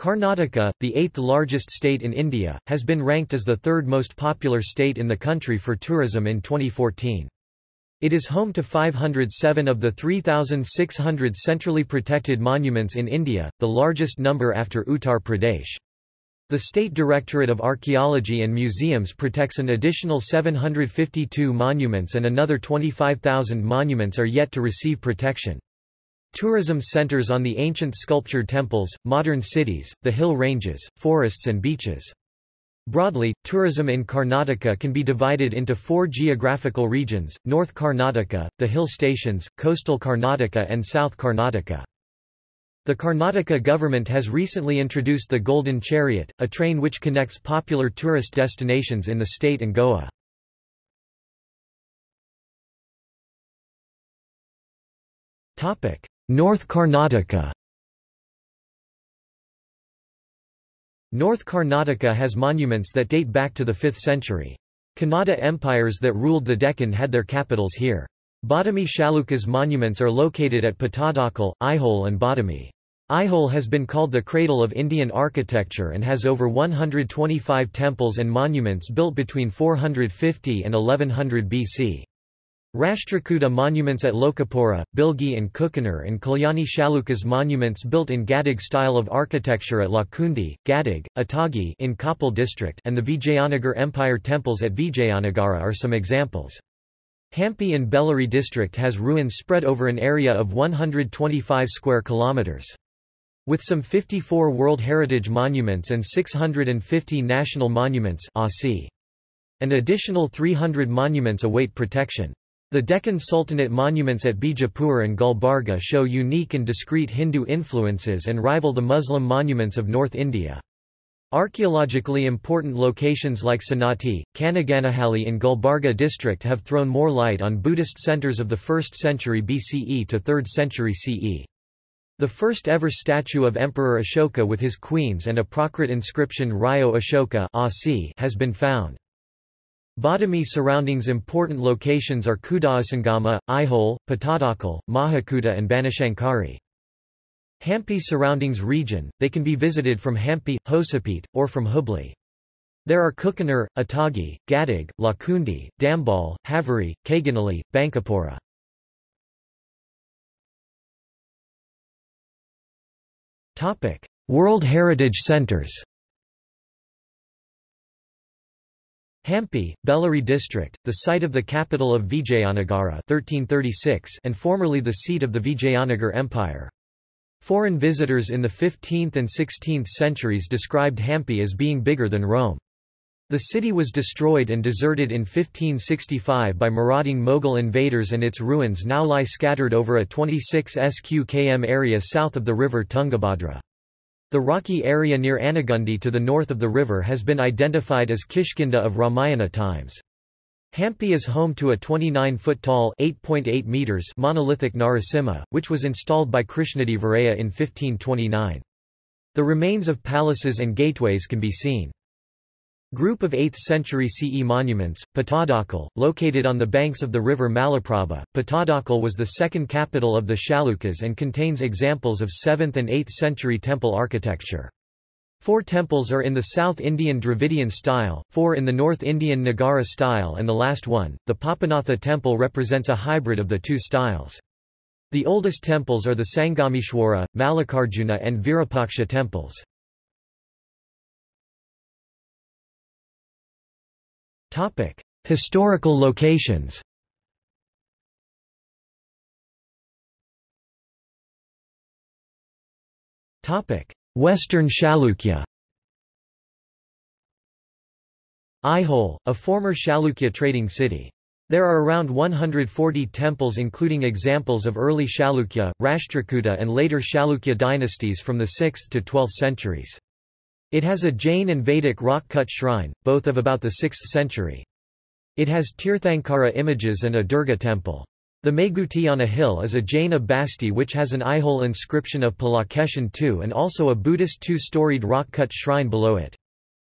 Karnataka, the eighth largest state in India, has been ranked as the third most popular state in the country for tourism in 2014. It is home to 507 of the 3,600 centrally protected monuments in India, the largest number after Uttar Pradesh. The State Directorate of Archaeology and Museums protects an additional 752 monuments and another 25,000 monuments are yet to receive protection. Tourism centers on the ancient sculptured temples, modern cities, the hill ranges, forests and beaches. Broadly, tourism in Karnataka can be divided into four geographical regions, North Karnataka, the hill stations, coastal Karnataka and South Karnataka. The Karnataka government has recently introduced the Golden Chariot, a train which connects popular tourist destinations in the state and Goa. North Karnataka North Karnataka has monuments that date back to the 5th century. Kannada empires that ruled the Deccan had their capitals here. Badami Chalukya's monuments are located at Pattadakal, Aihole and Badami. Aihole has been called the cradle of Indian architecture and has over 125 temples and monuments built between 450 and 1100 BC. Rashtrakuta monuments at Lokapura, Bilgi and Kukunar and Kalyani Chalukya's monuments built in Gadag style of architecture at Lakundi, Gadag, Atagi in Koppal district and the Vijayanagar Empire temples at Vijayanagara are some examples. Hampi in Bellary district has ruins spread over an area of 125 square kilometers. With some 54 World Heritage Monuments and 650 National Monuments An additional 300 monuments await protection. The Deccan Sultanate monuments at Bijapur and Gulbarga show unique and discrete Hindu influences and rival the Muslim monuments of North India. Archaeologically important locations like Sanati, Kanaganahalli in Gulbarga district have thrown more light on Buddhist centers of the 1st century BCE to 3rd century CE. The first ever statue of Emperor Ashoka with his queens and a Prakrit inscription Rayo Ashoka has been found. Badami surroundings important locations are Kudasangama, Aihole, Pattadakal, Mahakuta and Banashankari. Hampi surroundings region, they can be visited from Hampi, Hosapete, or from Hubli. There are Kukunar, Atagi, Gadag, Lakundi, Dambal, Haveri, Kaganali, Bankapura. World Heritage Centers Hampi, Bellary district, the site of the capital of Vijayanagara 1336 and formerly the seat of the Vijayanagar Empire. Foreign visitors in the 15th and 16th centuries described Hampi as being bigger than Rome. The city was destroyed and deserted in 1565 by marauding Mughal invaders and its ruins now lie scattered over a 26 sq km area south of the river Tungabhadra. The rocky area near Anagundi to the north of the river has been identified as Kishkinda of Ramayana times. Hampi is home to a 29-foot-tall (8.8 meters) monolithic Narasimha, which was installed by Krishnadevaraya in 1529. The remains of palaces and gateways can be seen. Group of 8th century CE monuments, Pattadakal, located on the banks of the river Malaprabha. Pattadakal was the second capital of the Chalukyas and contains examples of 7th and 8th century temple architecture. Four temples are in the South Indian Dravidian style, four in the North Indian Nagara style and the last one, the Papanatha temple represents a hybrid of the two styles. The oldest temples are the Sangameshwara, Mallikarjuna and Virupaksha temples. Topic: Historical locations. Topic: Western Chalukya. Aihole, a former Chalukya trading city. There are around 140 temples including examples of early Chalukya, Rashtrakuta and later Chalukya dynasties from the 6th to 12th centuries. It has a Jain and Vedic rock-cut shrine, both of about the 6th century. It has Tirthankara images and a Durga temple. The Meguti on a hill is a Jaina basti which has an Aihole inscription of Pulakeshin II and also a Buddhist two-storied rock-cut shrine below it.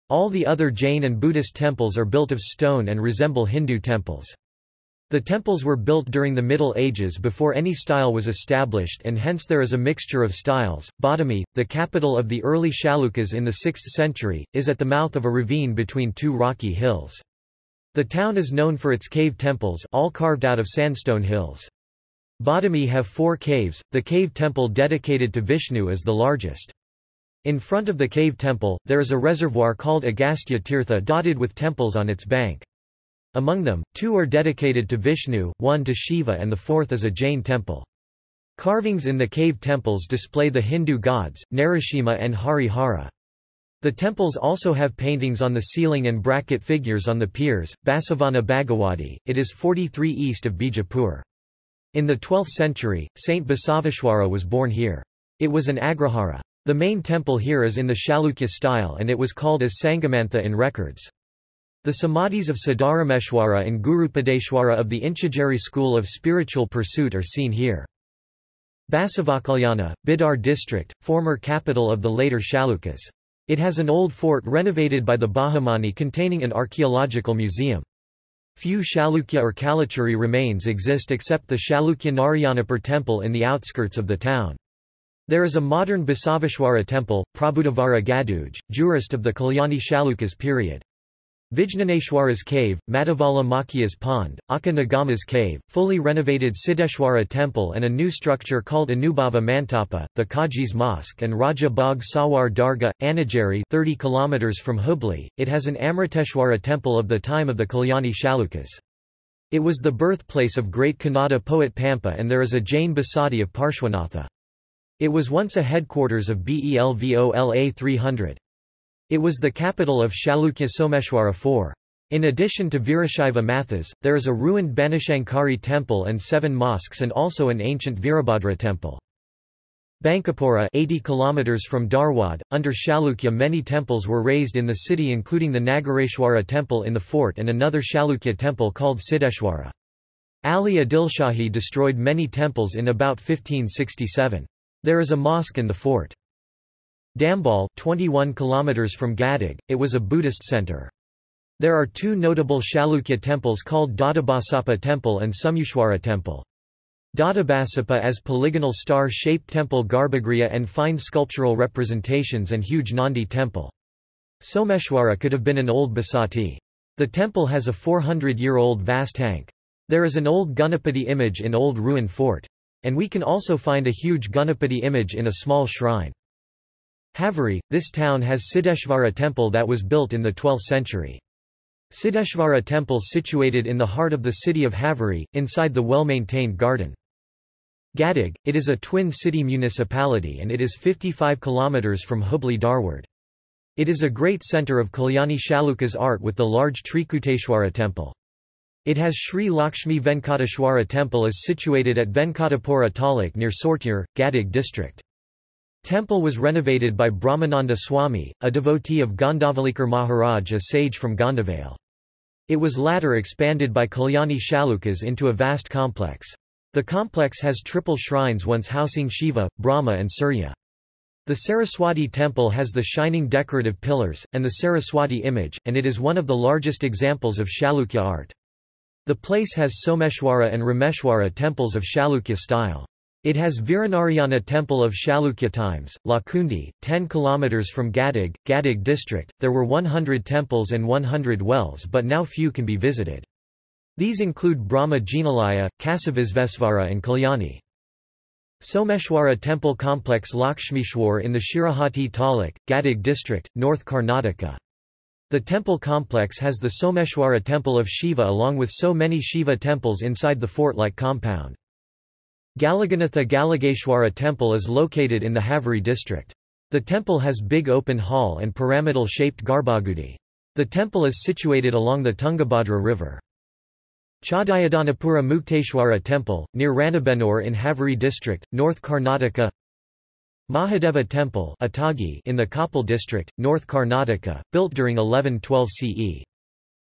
All the other Jain and Buddhist temples are built of stone and resemble Hindu temples. The temples were built during the Middle Ages before any style was established and hence there is a mixture of styles. Badami, the capital of the early Chalukyas in the 6th century, is at the mouth of a ravine between two rocky hills. The town is known for its cave temples all carved out of sandstone hills. Badami have four caves, the cave temple dedicated to Vishnu is the largest. In front of the cave temple, there is a reservoir called Agastya Tirtha dotted with temples on its bank. Among them, two are dedicated to Vishnu, one to Shiva and the fourth is a Jain temple. Carvings in the cave temples display the Hindu gods, Narasimha and Harihara. The temples also have paintings on the ceiling and bracket figures on the piers. Basavana Bhagawati, it is 43 east of Bijapur. In the 12th century, Saint Basaveshwara was born here. It was an Agrahara. The main temple here is in the Chalukya style and it was called as Sangamantha in records. The samadhis of Siddharameshwara and Gurupadeshwara of the Inchagiri school of spiritual pursuit are seen here. Basavakalyana, Bidar district, former capital of the later Chalukyas. It has an old fort renovated by the Bahmani containing an archaeological museum. Few Chalukya or Kalachuri remains exist except the Chalukya Narayanapur temple in the outskirts of the town. There is a modern Basaveshwara temple, Prabhudavara Gaduj, jurist of the Kalyani Chalukyas period. Vijnaneshwara's cave, Madhavala Makya's pond, Akka Nagama's cave, fully renovated Siddheshwara temple and a new structure called Anubhava Mantapa, the Kaji's mosque and Raja Bagh Sawar Darga, Anageri 30 km from Hubli. It has an Amriteshwara temple of the time of the Kalyani Chalukyas. It was the birthplace of great Kannada poet Pampa and there is a Jain Basadi of Parshwanatha. It was once a headquarters of Belvola 300. It was the capital of Chalukya Someshwara IV. In addition to Virashaiva Mathas, there is a ruined Banashankari temple and seven mosques and also an ancient Virabhadra temple. Bankapura 80 km from Dharwad, under Chalukya many temples were raised in the city including the Nagareshwara temple in the fort and another Chalukya temple called Siddheshwara. Ali Adilshahi destroyed many temples in about 1567. There is a mosque in the fort. Dambal 21 km from Gadag, it was a Buddhist center. There are two notable Chalukya temples called Doddabasappa Temple and Someshwara Temple. Doddabasappa as polygonal star-shaped temple Garbhagriha and fine sculptural representations and huge Nandi temple. Someshwara could have been an old Basadi. The temple has a 400-year-old vast tank. There is an old Ganapati image in old ruined fort. And we can also find a huge Ganapati image in a small shrine. Haveri, this town has Siddheshvara temple that was built in the 12th century. Siddheshvara temple situated in the heart of the city of Haveri, inside the well-maintained garden. Gadag, it is a twin city municipality and it is 55 km from Hubli Dharwad. It is a great centre of Kalyani Chalukyas art with the large Trikuteshwara temple. It has Sri Lakshmi Venkateshwara temple is situated at Venkatapura Taluk near Sortur, Gadag district. Temple was renovated by Brahmananda Swami, a devotee of Gondavalikar Maharaj a sage from Gondavale. It was latter expanded by Kalyani Chalukyas into a vast complex. The complex has triple shrines once housing Shiva, Brahma and Surya. The Saraswati temple has the shining decorative pillars, and the Saraswati image, and it is one of the largest examples of Chalukya art. The place has Someshwara and Rameshwara temples of Chalukya style. It has Viranarayana temple of Chalukya times, Lakundi, 10 km from Gadag, Gadag district. There were 100 temples and 100 wells but now few can be visited. These include Brahma Jinalaya, Kasavisvesvara and Kalyani. Someshwara temple complex Lakshmishwar in the Shirahati Taluk, Gadag district, North Karnataka. The temple complex has the Someshwara temple of Shiva along with so many Shiva temples inside the fort-like compound. Galaganatha Galageshwara temple is located in the Haveri district. The temple has big open hall and pyramidal-shaped garbhagudi. The temple is situated along the Tungabhadra river. Chadayadanapura Mukteshwara temple, near Ranebennur in Haveri district, North Karnataka Mahadeva temple Atagi in the Koppal district, North Karnataka, built during 1112 CE.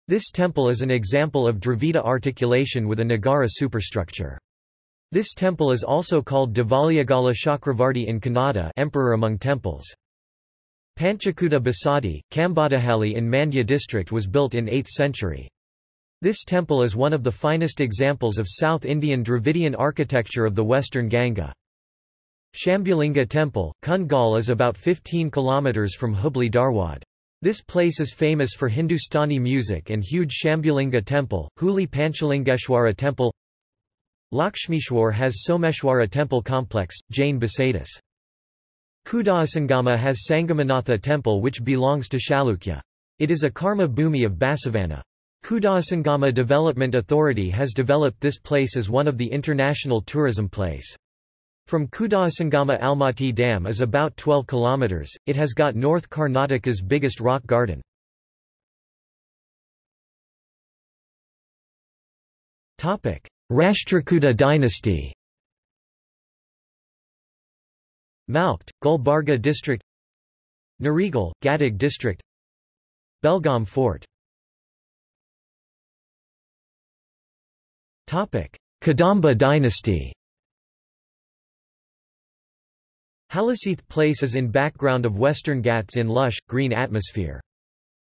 This temple is an example of Dravida articulation with a Nagara superstructure. This temple is also called Devalayagala Chakravarti in Kannada emperor among temples. Panchakuta Basadi, Kambadahalli in Mandya district was built in 8th century. This temple is one of the finest examples of South Indian Dravidian architecture of the western Ganga. Shambhulinga Temple, Kundgol is about 15 kilometers from Hubli Dharwad. This place is famous for Hindustani music and huge Shambhulinga Temple, Huli Panchalingeshwara Temple Lakshmishwar has Someshwara Temple Complex, Jain Basadis. Kudasangama has Sangamanatha Temple which belongs to Chalukya. It is a karma bhumi of Basavana. Kudasangama Development Authority has developed this place as one of the international tourism place. From Kudasangama Almatti Dam is about 12 kilometers. It has got North Karnataka's biggest rock garden. Topic: Rashtrakuta dynasty. Malkhed, Gulbarga district. Narigal, Gadag district. Belgaum fort. Kadamba dynasty Halaseeth Place is in background of Western Ghats in lush, green atmosphere.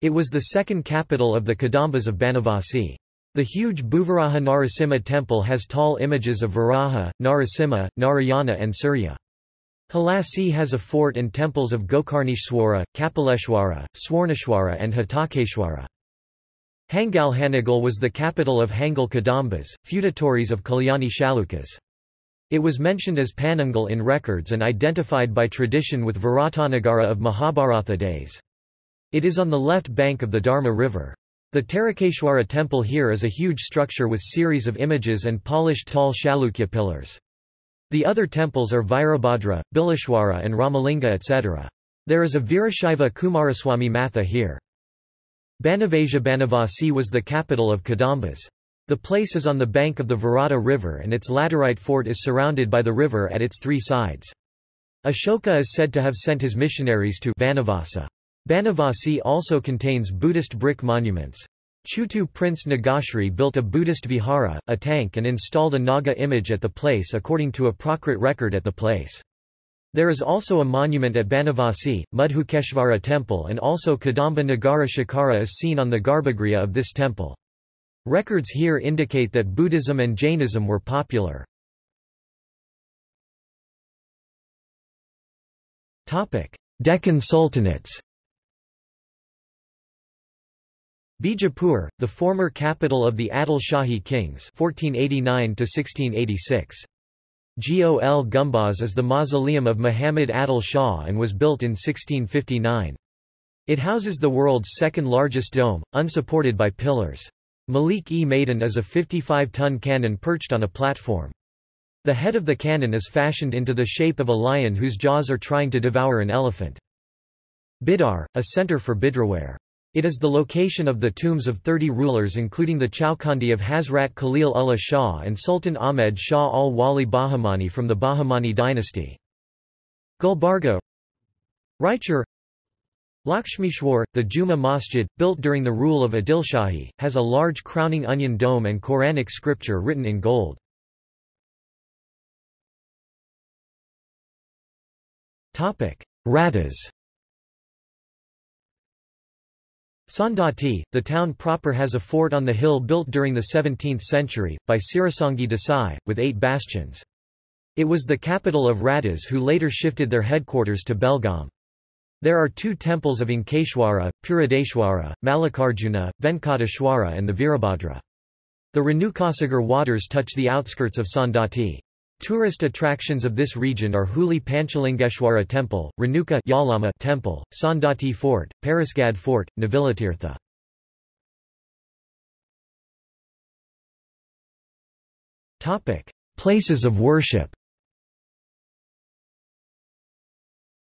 It was the second capital of the Kadambas of Banavasi. The huge Bhuvaraha Narasimha temple has tall images of Varaha, Narasimha, Narayana and Surya. Halasi has a fort and temples of Gokarneshwara, Kapaleshwara, Swarneshwara and Hatakeshwara. Hangal Hanagal was the capital of Hangal Kadambas, feudatories of Kalyani Chalukyas. It was mentioned as Panangal in records and identified by tradition with Viratanagara of Mahabharata days. It is on the left bank of the Dharma River. The Tarakeshwara temple here is a huge structure with series of images and polished tall Chalukya pillars. The other temples are Virabhadra, Bileshwara and Ramalinga etc. There is a Virashaiva Kumaraswamy Matha here. Banavasia Banavasi was the capital of Kadambas. The place is on the bank of the Virata River and its laterite fort is surrounded by the river at its three sides. Ashoka is said to have sent his missionaries to Banavasa. Banavasi also contains Buddhist brick monuments. Chutu Prince Nagashri built a Buddhist vihara, a tank and installed a Naga image at the place according to a Prakrit record at the place. There is also a monument at Banavasi, Madhukeshvara temple and also Kadamba Nagara Shikara is seen on the Garbhagriha of this temple. Records here indicate that Buddhism and Jainism were popular. Deccan Sultanates Bijapur, the former capital of the Adil Shahi kings 1489 1686. Gol Gumbaz is the mausoleum of Muhammad Adil Shah and was built in 1659. It houses the world's second largest dome, unsupported by pillars. Malik-e-Maidan is a 55-ton cannon perched on a platform. The head of the cannon is fashioned into the shape of a lion whose jaws are trying to devour an elephant. Bidar, a center for bidriware. It is the location of the tombs of 30 rulers including the Chowkandi of Hazrat Khalil Ullah Shah and Sultan Ahmed Shah al-Wali Bahmani from the Bahmani dynasty. Gulbarga Raichur Lakshmishwar, the Juma Masjid, built during the rule of Adilshahi, has a large crowning onion dome and Quranic scripture written in gold. Radas Saundatti, the town proper has a fort on the hill built during the 17th century, by Sirasangi Desai, with eight bastions. It was the capital of Radas who later shifted their headquarters to Belgaum. There are two temples of Ankeshwara, Puradeshwara, Mallikarjuna, Venkateshwara and the Virabhadra. The Renukasagar waters touch the outskirts of Saundatti. Tourist attractions of this region are Huli Panchalingeshwara Temple, Renuka Yalama Temple, Saundatti Fort, Parisgad Fort, Navilatirtha. Places of worship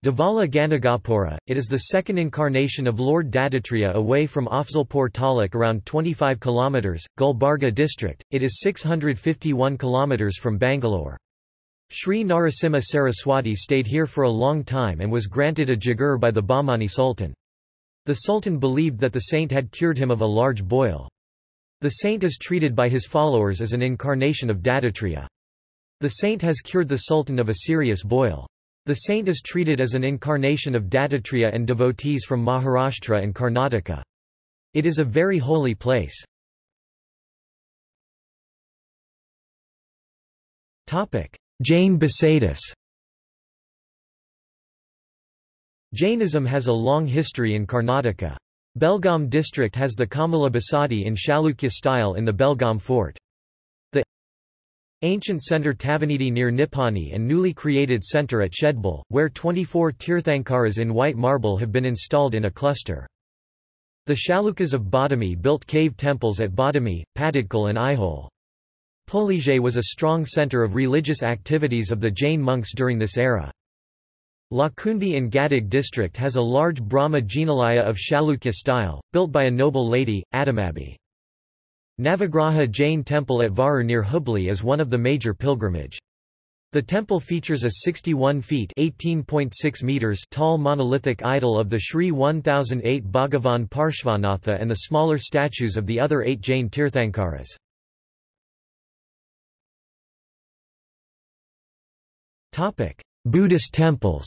Devala Ganagapura, it is the second incarnation of Lord Dattatreya away from Afzalpur Taluk around 25 km, Gulbarga district, it is 651 km from Bangalore. Sri Narasimha Saraswati stayed here for a long time and was granted a jagir by the Bahmani Sultan. The Sultan believed that the saint had cured him of a large boil. The saint is treated by his followers as an incarnation of Dattatreya. The saint has cured the Sultan of a serious boil. The saint is treated as an incarnation of Dattatreya and devotees from Maharashtra and Karnataka. It is a very holy place. Jain Basadis Jainism has a long history in Karnataka. Belgaum district has the Kamala Basadi in Chalukya style in the Belgaum fort. Ancient center Tavanidi near Nippani and newly created center at Shedbal, where 24 Tirthankaras in white marble have been installed in a cluster. The Chalukyas of Badami built cave temples at Badami, Pattadakal and Aihole. Polige was a strong center of religious activities of the Jain monks during this era. Lakundi in Gadag district has a large Brahma Jinalaya of Chalukya style, built by a noble lady, Adamabi. Navagraha Jain temple at Varu near Hubli is one of the major pilgrimage. The temple features a 61 feet (18.6 meters) tall monolithic idol of the Sri 1008 Bhagavan Parshvanatha and the smaller statues of the other eight Jain Tirthankaras. Buddhist temples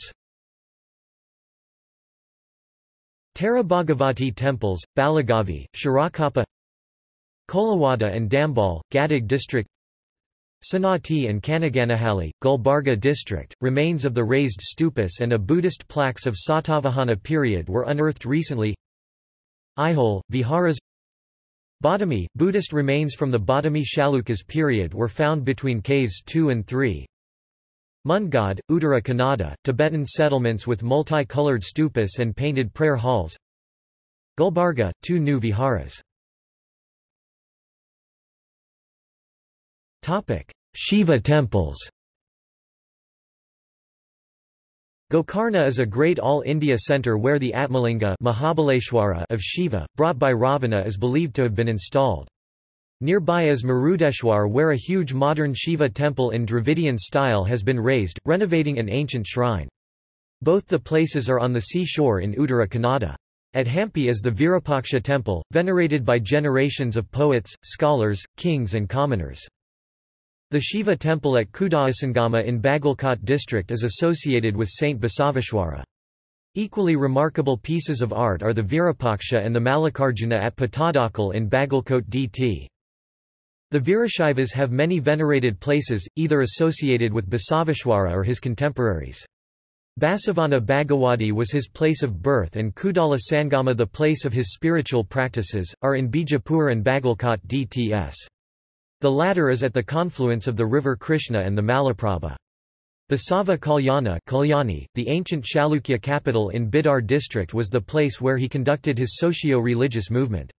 Tara Bhagavati temples, Balagavi, Shirakapa Kolawada and Dambal, Gadag district Sanati and Kanaganahalli, Gulbarga district, remains of the raised stupas and a Buddhist plaques of Satavahana period were unearthed recently. Aihole, Viharas Badami, Buddhist remains from the Badami Chalukyas period were found between caves 2 and 3. Mundgod, Uttara Kannada, Tibetan settlements with multi-colored stupas and painted prayer halls. Gulbarga, two new viharas Shiva temples Gokarna is a great all-India centre where the Atmalinga Mahabaleshwara of Shiva, brought by Ravana is believed to have been installed. Nearby is Murudeshwar where a huge modern Shiva temple in Dravidian style has been raised, renovating an ancient shrine. Both the places are on the seashore in Uttara Kannada. At Hampi is the Virupaksha temple, venerated by generations of poets, scholars, kings and commoners. The Shiva temple at Kudasangama in Bagalkot district is associated with Saint Basaveshwara. Equally remarkable pieces of art are the Virupaksha and the Mallikarjuna at Pattadakal in Bagalkot dt. The Virashaivas have many venerated places, either associated with Basaveshwara or his contemporaries. Basavana Bhagawadi was his place of birth and Kudala Sangama the place of his spiritual practices, are in Bijapur and Bagalkot dts. The latter is at the confluence of the river Krishna and the Malaprabha. Basava Kalyana Kalyani, the ancient Chalukya capital in Bidar district was the place where he conducted his socio-religious movement.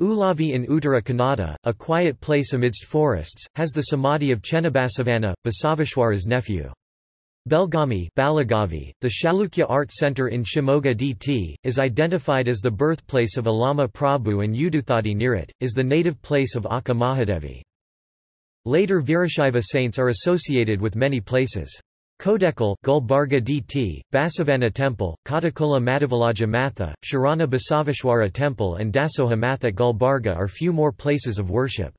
Ulavi in Uttara Kannada, a quiet place amidst forests, has the samadhi of Chennabasavana, Basaveshwara's nephew. Belgami Balagavi, the Chalukya Art Center in Shimoga DT, is identified as the birthplace of Allama Prabhu and Uduthadi near it, is the native place of Akka Mahadevi. Later Virashaiva saints are associated with many places. Kodekal Gulbarga DT, Basavana Temple, Katakola Madhavalaja Matha, Sharana Basaveshwara Temple and Dasoha Math at Gulbarga are few more places of worship.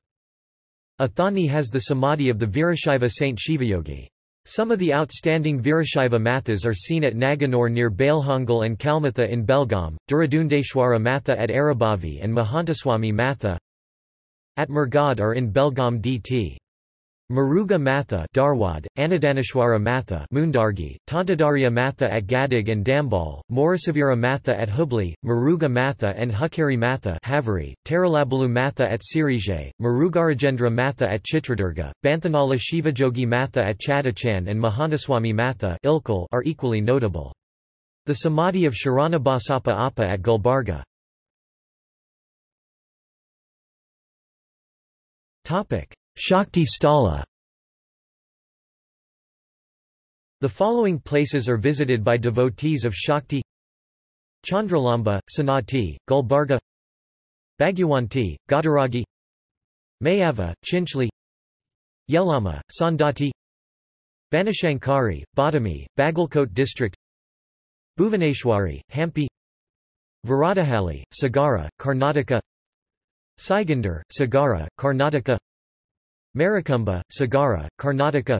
Athani has the samadhi of the Virashaiva saint Shivayogi. Some of the outstanding Virashaiva Mathas are seen at Naganore near Bailhongal and Kalmatha in Belgaum, Duradundeshwara Matha at Arabavi and Mahantaswami Matha at Murgad are in Belgaum DT. Maruga Matha Dharwad, Anadaneshwara Matha Mundargi, Tantadarya Matha at Gadag and Dambal, Morasavira Matha at Hubli, Maruga Matha and Hukari Matha Haveri, Taralabalu Matha at Sirije, Marugarajendra Matha at Chitradurga, Banthanala Shivayogi Matha at Chadachan and Mahantaswami Matha Ilkal are equally notable. The Samadhi of Sharana Basapa Appa at Gulbarga. Shakti Stala. The following places are visited by devotees of Shakti. Chandralamba, Sanati, Gulbarga. Bhagyawanti, Gadaragi. Mayava, Chinchli. Yelama, Saundatti Banashankari, Badami, Bagalkot district. Bhuvaneshwari, Hampi. Varadahalli, Sagara, Karnataka. Saigandar, Sagara, Karnataka Marikumba, Sagara, Karnataka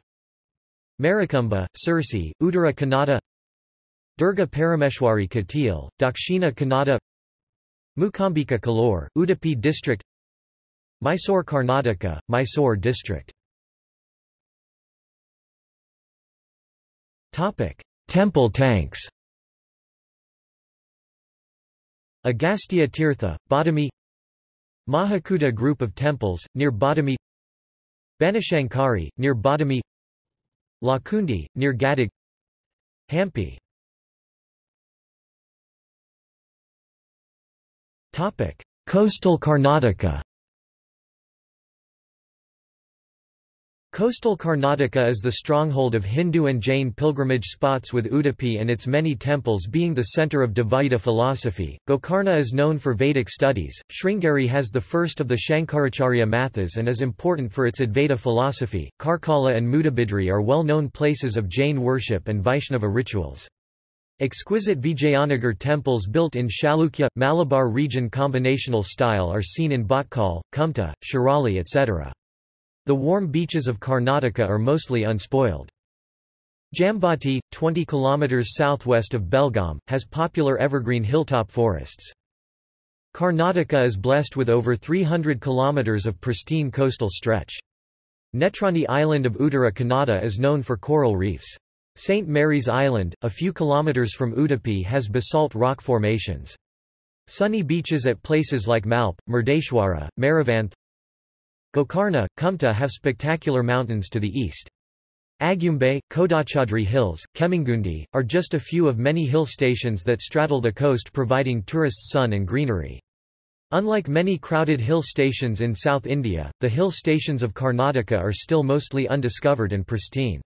Marikumba, Sirsi, Uttara Kannada Durga Parameshwari Katil, Dakshina Kannada Mukambika Kollur, Udupi district Mysore Karnataka, Mysore district Topic: Temple tanks. Agastya Tirtha, Badami Mahakuta group of temples, near Badami Banashankari, near Badami. Lakundi, near Gadag Hampi. Coastal Karnataka Coastal Karnataka is the stronghold of Hindu and Jain pilgrimage spots with Udupi and its many temples being the centre of Dvaita philosophy. Gokarna is known for Vedic studies. Sringeri has the first of the Shankaracharya mathas and is important for its Advaita philosophy. Karkala and Mudabidri are well-known places of Jain worship and Vaishnava rituals. Exquisite Vijayanagar temples built in Chalukya, Malabar region combinational style are seen in Bhatkal, Kumta, Shirali etc. The warm beaches of Karnataka are mostly unspoiled. Jambati, 20 km southwest of Belgaum, has popular evergreen hilltop forests. Karnataka is blessed with over 300 km of pristine coastal stretch. Netrani Island of Uttara Kannada is known for coral reefs. St. Mary's Island, a few kilometers from Udupi has basalt rock formations. Sunny beaches at places like Malpe, Murdeshwara, Marivanth, Gokarna, Kumta have spectacular mountains to the east. Agumbe, Kodachadri Hills, Kemingundi, are just a few of many hill stations that straddle the coast providing tourists sun and greenery. Unlike many crowded hill stations in South India, the hill stations of Karnataka are still mostly undiscovered and pristine.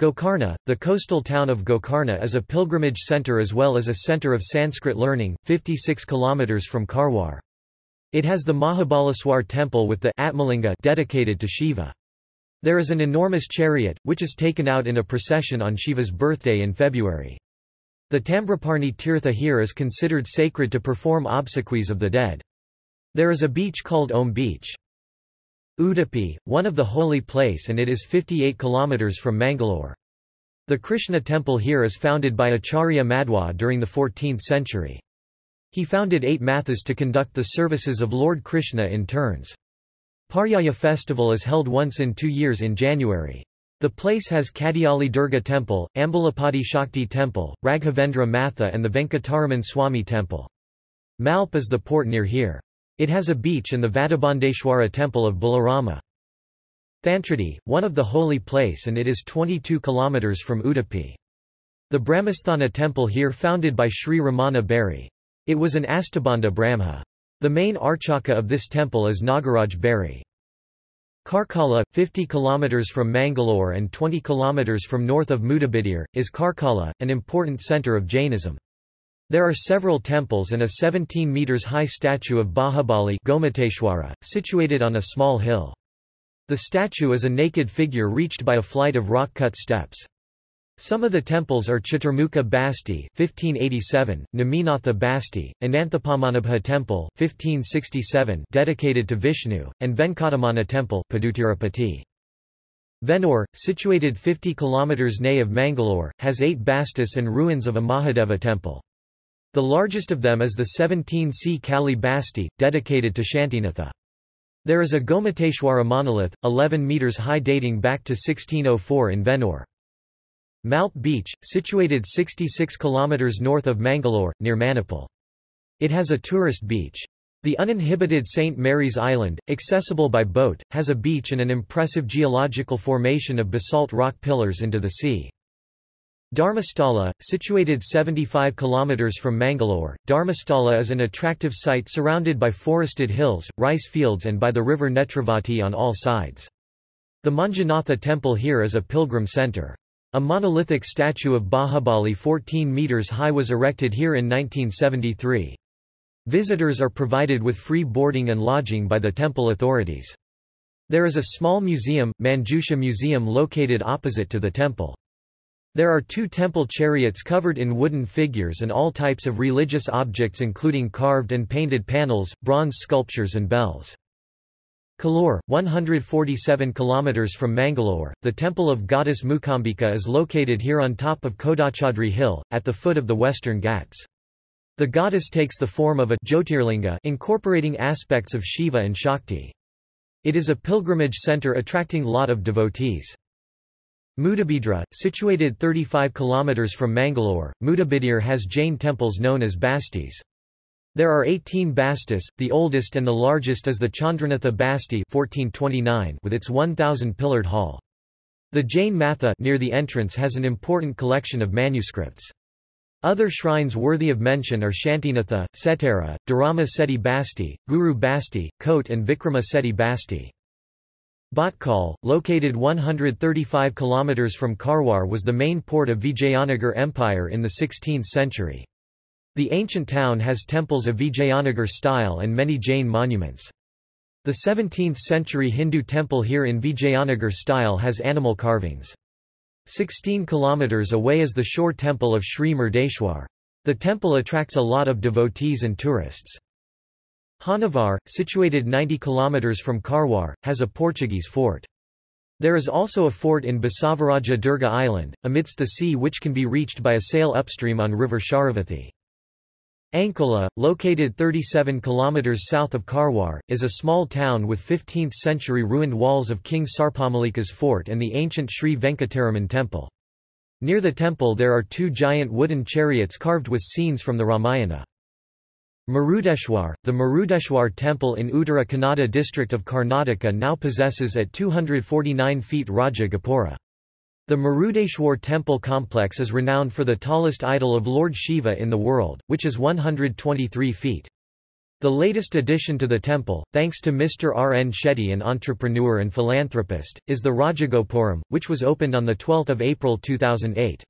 Gokarna, the coastal town of Gokarna is a pilgrimage centre as well as a centre of Sanskrit learning, 56 km from Karwar. It has the Mahabaleswar temple with the Atmalinga dedicated to Shiva. There is an enormous chariot, which is taken out in a procession on Shiva's birthday in February. The Tamraparni Tirtha here is considered sacred to perform obsequies of the dead. There is a beach called Om Beach. Udupi, one of the holy place and it is 58 kilometers from Mangalore. The Krishna temple here is founded by Acharya Madhwa during the 14th century. He founded eight mathas to conduct the services of Lord Krishna in turns. Paryaya festival is held once in two years in January. The place has Kadiyali Durga Temple, Ambulapati Shakti Temple, Raghavendra Matha and the Venkataraman Swami Temple. Malpe is the port near here. It has a beach and the Vadabandeshwara Temple of Balarama. Thantradi, one of the holy place and it is 22 km from Udupi. The Brahmasthana temple here founded by Sri Ramana Beri. It was an Astabanda Brahma. The main archaka of this temple is Nagaraj Beri. Karkala, 50 km from Mangalore and 20 km from north of Mudabidri, is Karkala, an important centre of Jainism. There are several temples and a 17 metres high statue of Bahubali Gomateshwara, situated on a small hill. The statue is a naked figure reached by a flight of rock-cut steps. Some of the temples are Chaturmukha Basti 1587, Naminatha Basti, Ananthapadmanabha Temple 1567 dedicated to Vishnu, and Venkataramana Temple Padutirupati. Vennore, situated 50 km nay of Mangalore, has eight bastis and ruins of a Mahadeva temple. The largest of them is the 17 C Kali Basti, dedicated to Shantinatha. There is a Gomateshwara monolith, 11 metres high dating back to 1604 in Vennore. Malpe Beach, situated 66 km north of Mangalore, near Manipal. It has a tourist beach. The uninhibited St. Mary's Island, accessible by boat, has a beach and an impressive geological formation of basalt rock pillars into the sea. Dharmasthala, situated 75 km from Mangalore, Dharmasthala is an attractive site surrounded by forested hills, rice fields and by the river Netravati on all sides. The Manjunatha temple here is a pilgrim center. A monolithic statue of Bahubali 14 metres high was erected here in 1973. Visitors are provided with free boarding and lodging by the temple authorities. There is a small museum, Manjusha Museum located opposite to the temple. There are two temple chariots covered in wooden figures and all types of religious objects including carved and painted panels, bronze sculptures and bells. Kollur, 147 km from Mangalore, the temple of goddess Mukambika is located here on top of Kodachadri hill, at the foot of the western Ghats. The goddess takes the form of a Jyotirlinga incorporating aspects of Shiva and Shakti. It is a pilgrimage center attracting lot of devotees. Mudabidri, situated 35 km from Mangalore, Mudabidri has Jain temples known as bastis. There are 18 bastis, the oldest and the largest is the Chandranatha Basti 1429 with its 1,000-pillared hall. The Jain Matha near the entrance has an important collection of manuscripts. Other shrines worthy of mention are Shantinatha, Setara, Dharama Seti Basti, Guru Basti, Kote and Vikrama Seti Basti. Bhatkal, located 135 km from Karwar was the main port of Vijayanagar Empire in the 16th century. The ancient town has temples of Vijayanagar style and many Jain monuments. The 17th-century Hindu temple here in Vijayanagar style has animal carvings. 16 kilometers away is the shore temple of Sri Murdeshwar. The temple attracts a lot of devotees and tourists. Honnavar, situated 90 kilometers from Karwar, has a Portuguese fort. There is also a fort in Basavaraja Durga Island, amidst the sea which can be reached by a sail upstream on river Sharavathi. Ankola, located 37 km south of Karwar, is a small town with 15th-century ruined walls of King Sarpamalika's fort and the ancient Sri Venkataraman temple. Near the temple there are two giant wooden chariots carved with scenes from the Ramayana. Murudeshwar, the Murudeshwar temple in Uttara Kannada district of Karnataka now possesses at 249 feet Raja Gopura. The Murudeshwar temple complex is renowned for the tallest idol of Lord Shiva in the world, which is 123 feet. The latest addition to the temple, thanks to Mr. R. N. Shetty an entrepreneur and philanthropist, is the Rajagopuram, which was opened on 12 April 2008.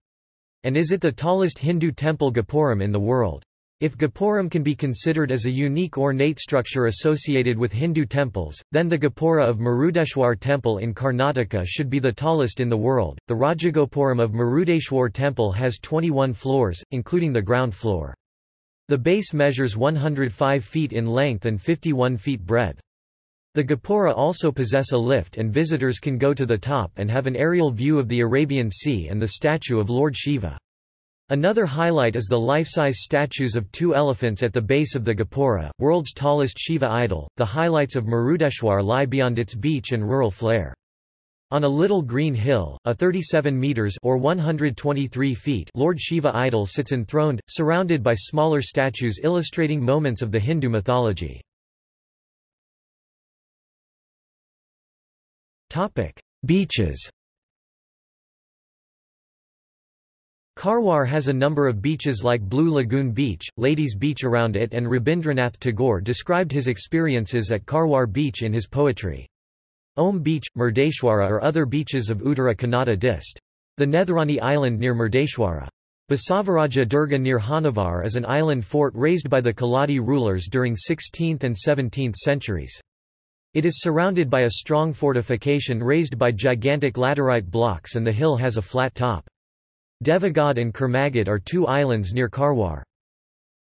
And is it the tallest Hindu temple Gopuram in the world. If Gopuram can be considered as a unique ornate structure associated with Hindu temples, then the Gopura of Murudeshwar temple in Karnataka should be the tallest in the world. The Rajagopuram of Murudeshwar temple has 21 floors, including the ground floor. The base measures 105 feet in length and 51 feet breadth. The Gopura also possess a lift and visitors can go to the top and have an aerial view of the Arabian Sea and the statue of Lord Shiva. Another highlight is the life-size statues of two elephants at the base of the Gopura, world's tallest Shiva idol. The highlights of Murudeshwar lie beyond its beach and rural flair. On a little green hill, a 37 meters or 123 feet Lord Shiva idol sits enthroned, surrounded by smaller statues illustrating moments of the Hindu mythology. Topic: Beaches. Karwar has a number of beaches like Blue Lagoon Beach, Ladies Beach around it and Rabindranath Tagore described his experiences at Karwar Beach in his poetry. Om Beach, Murdeshwara are other beaches of Uttara Kannada dist. The Nethrani Island near Murdeshwara. Basavaraja Durga near Honnavar is an island fort raised by the Keladi rulers during 16th and 17th centuries. It is surrounded by a strong fortification raised by gigantic laterite blocks and the hill has a flat top. Devagad and Kurmagad are two islands near Karwar.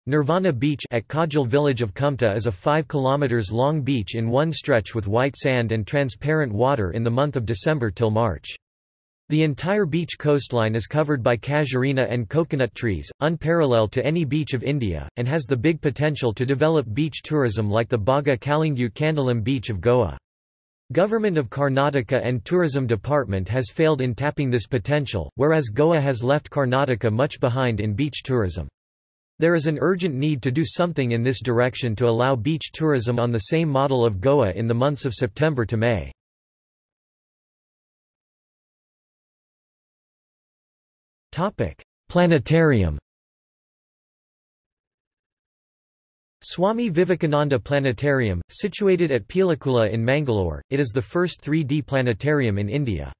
Nirvana Beach at Kajal village of Kumta is a 5 km long beach in one stretch with white sand and transparent water in the month of December till March. The entire beach coastline is covered by casuarina and coconut trees, unparalleled to any beach of India, and has the big potential to develop beach tourism like the Baga Calangute Candolim beach of Goa. Government of Karnataka and Tourism Department has failed in tapping this potential, whereas Goa has left Karnataka much behind in beach tourism. There is an urgent need to do something in this direction to allow beach tourism on the same model of Goa in the months of September to May. Planetarium Swami Vivekananda Planetarium, situated at Pilikula in Mangalore, it is the first 3D planetarium in India.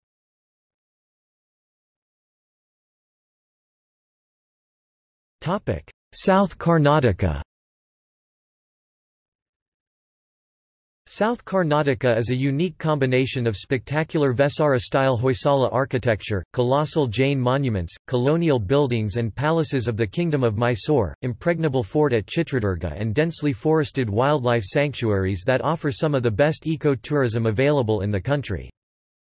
South Karnataka South Karnataka is a unique combination of spectacular Vesara-style Hoysala architecture, colossal Jain monuments, colonial buildings and palaces of the Kingdom of Mysore, impregnable fort at Chitradurga and densely forested wildlife sanctuaries that offer some of the best eco-tourism available in the country.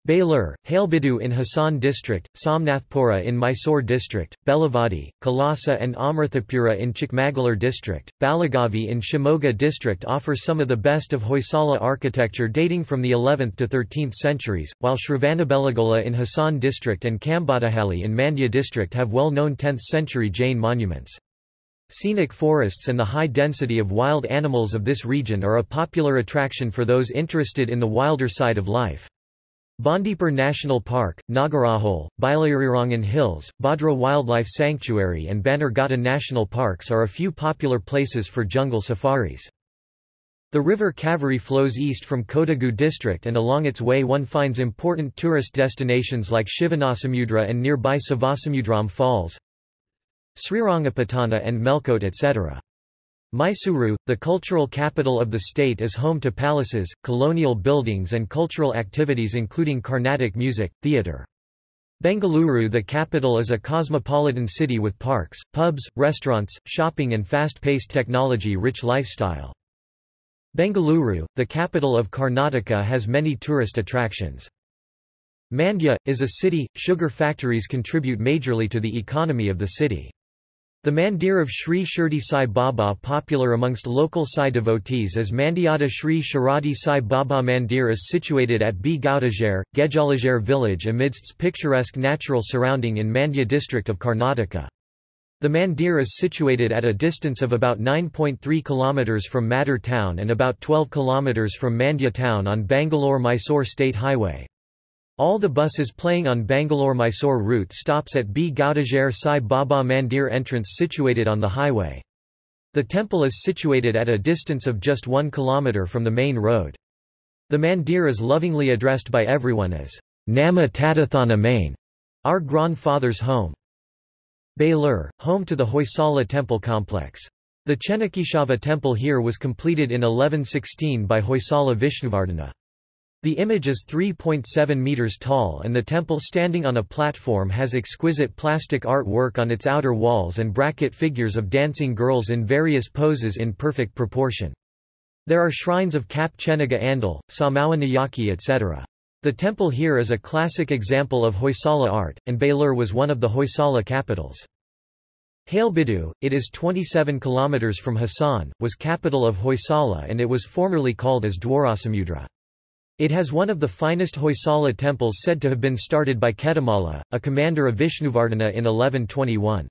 Belur, Halebidu in Hassan district, Somnathpura in Mysore district, Belavadi, Kalasa and Amrithapura in Chikmagalur district, Balagavi in Shimoga district offer some of the best of Hoysala architecture dating from the 11th to 13th centuries, while Shravanabelagola in Hassan district and Kambadahalli in Mandya district have well-known 10th-century Jain monuments. Scenic forests and the high density of wild animals of this region are a popular attraction for those interested in the wilder side of life. Bandipur National Park, Nagarahole, Bilarirangan Hills, Bhadra Wildlife Sanctuary and Bannerghatta National Parks are a few popular places for jungle safaris. The river Kaveri flows east from Kodagu district and along its way one finds important tourist destinations like Shivanasamudra and nearby Savasamudram Falls, Srirangapatana and Melkote etc. Mysuru, the cultural capital of the state is home to palaces, colonial buildings and cultural activities including Carnatic music, theatre. Bengaluru the capital is a cosmopolitan city with parks, pubs, restaurants, shopping and fast-paced technology-rich lifestyle. Bengaluru, the capital of Karnataka has many tourist attractions. Mandya, is a city, sugar factories contribute majorly to the economy of the city. The mandir of Sri Shirdi Sai Baba popular amongst local Sai devotees as Mandyata Sri Shiradi Sai Baba Mandir is situated at B. Gaudager, Gejalager village amidst picturesque natural surrounding in Mandya district of Karnataka. The mandir is situated at a distance of about 9.3 km from Maddur town and about 12 km from Mandya town on Bangalore-Mysore State Highway. All the buses playing on Bangalore-Mysore route stops at B. Gaudager Sai Baba Mandir entrance situated on the highway. The temple is situated at a distance of just one kilometre from the main road. The mandir is lovingly addressed by everyone as Nama Tadathana Main, our grandfather's home. Belur, home to the Hoysala temple complex. The Chennakeshava temple here was completed in 1116 by Hoysala Vishnuvardhana. The image is 3.7 meters tall and the temple standing on a platform has exquisite plastic artwork on its outer walls and bracket figures of dancing girls in various poses in perfect proportion. There are shrines of Kap Chenaga Andal, Samawa Nayaki etc. The temple here is a classic example of Hoysala art, and Belur was one of the Hoysala capitals. Halebidu, it is 27 kilometers from Hassan, was capital of Hoysala and it was formerly called as Dwarasamudra. It has one of the finest Hoysala temples said to have been started by Ketamalla, a commander of Vishnuvardhana in 1121.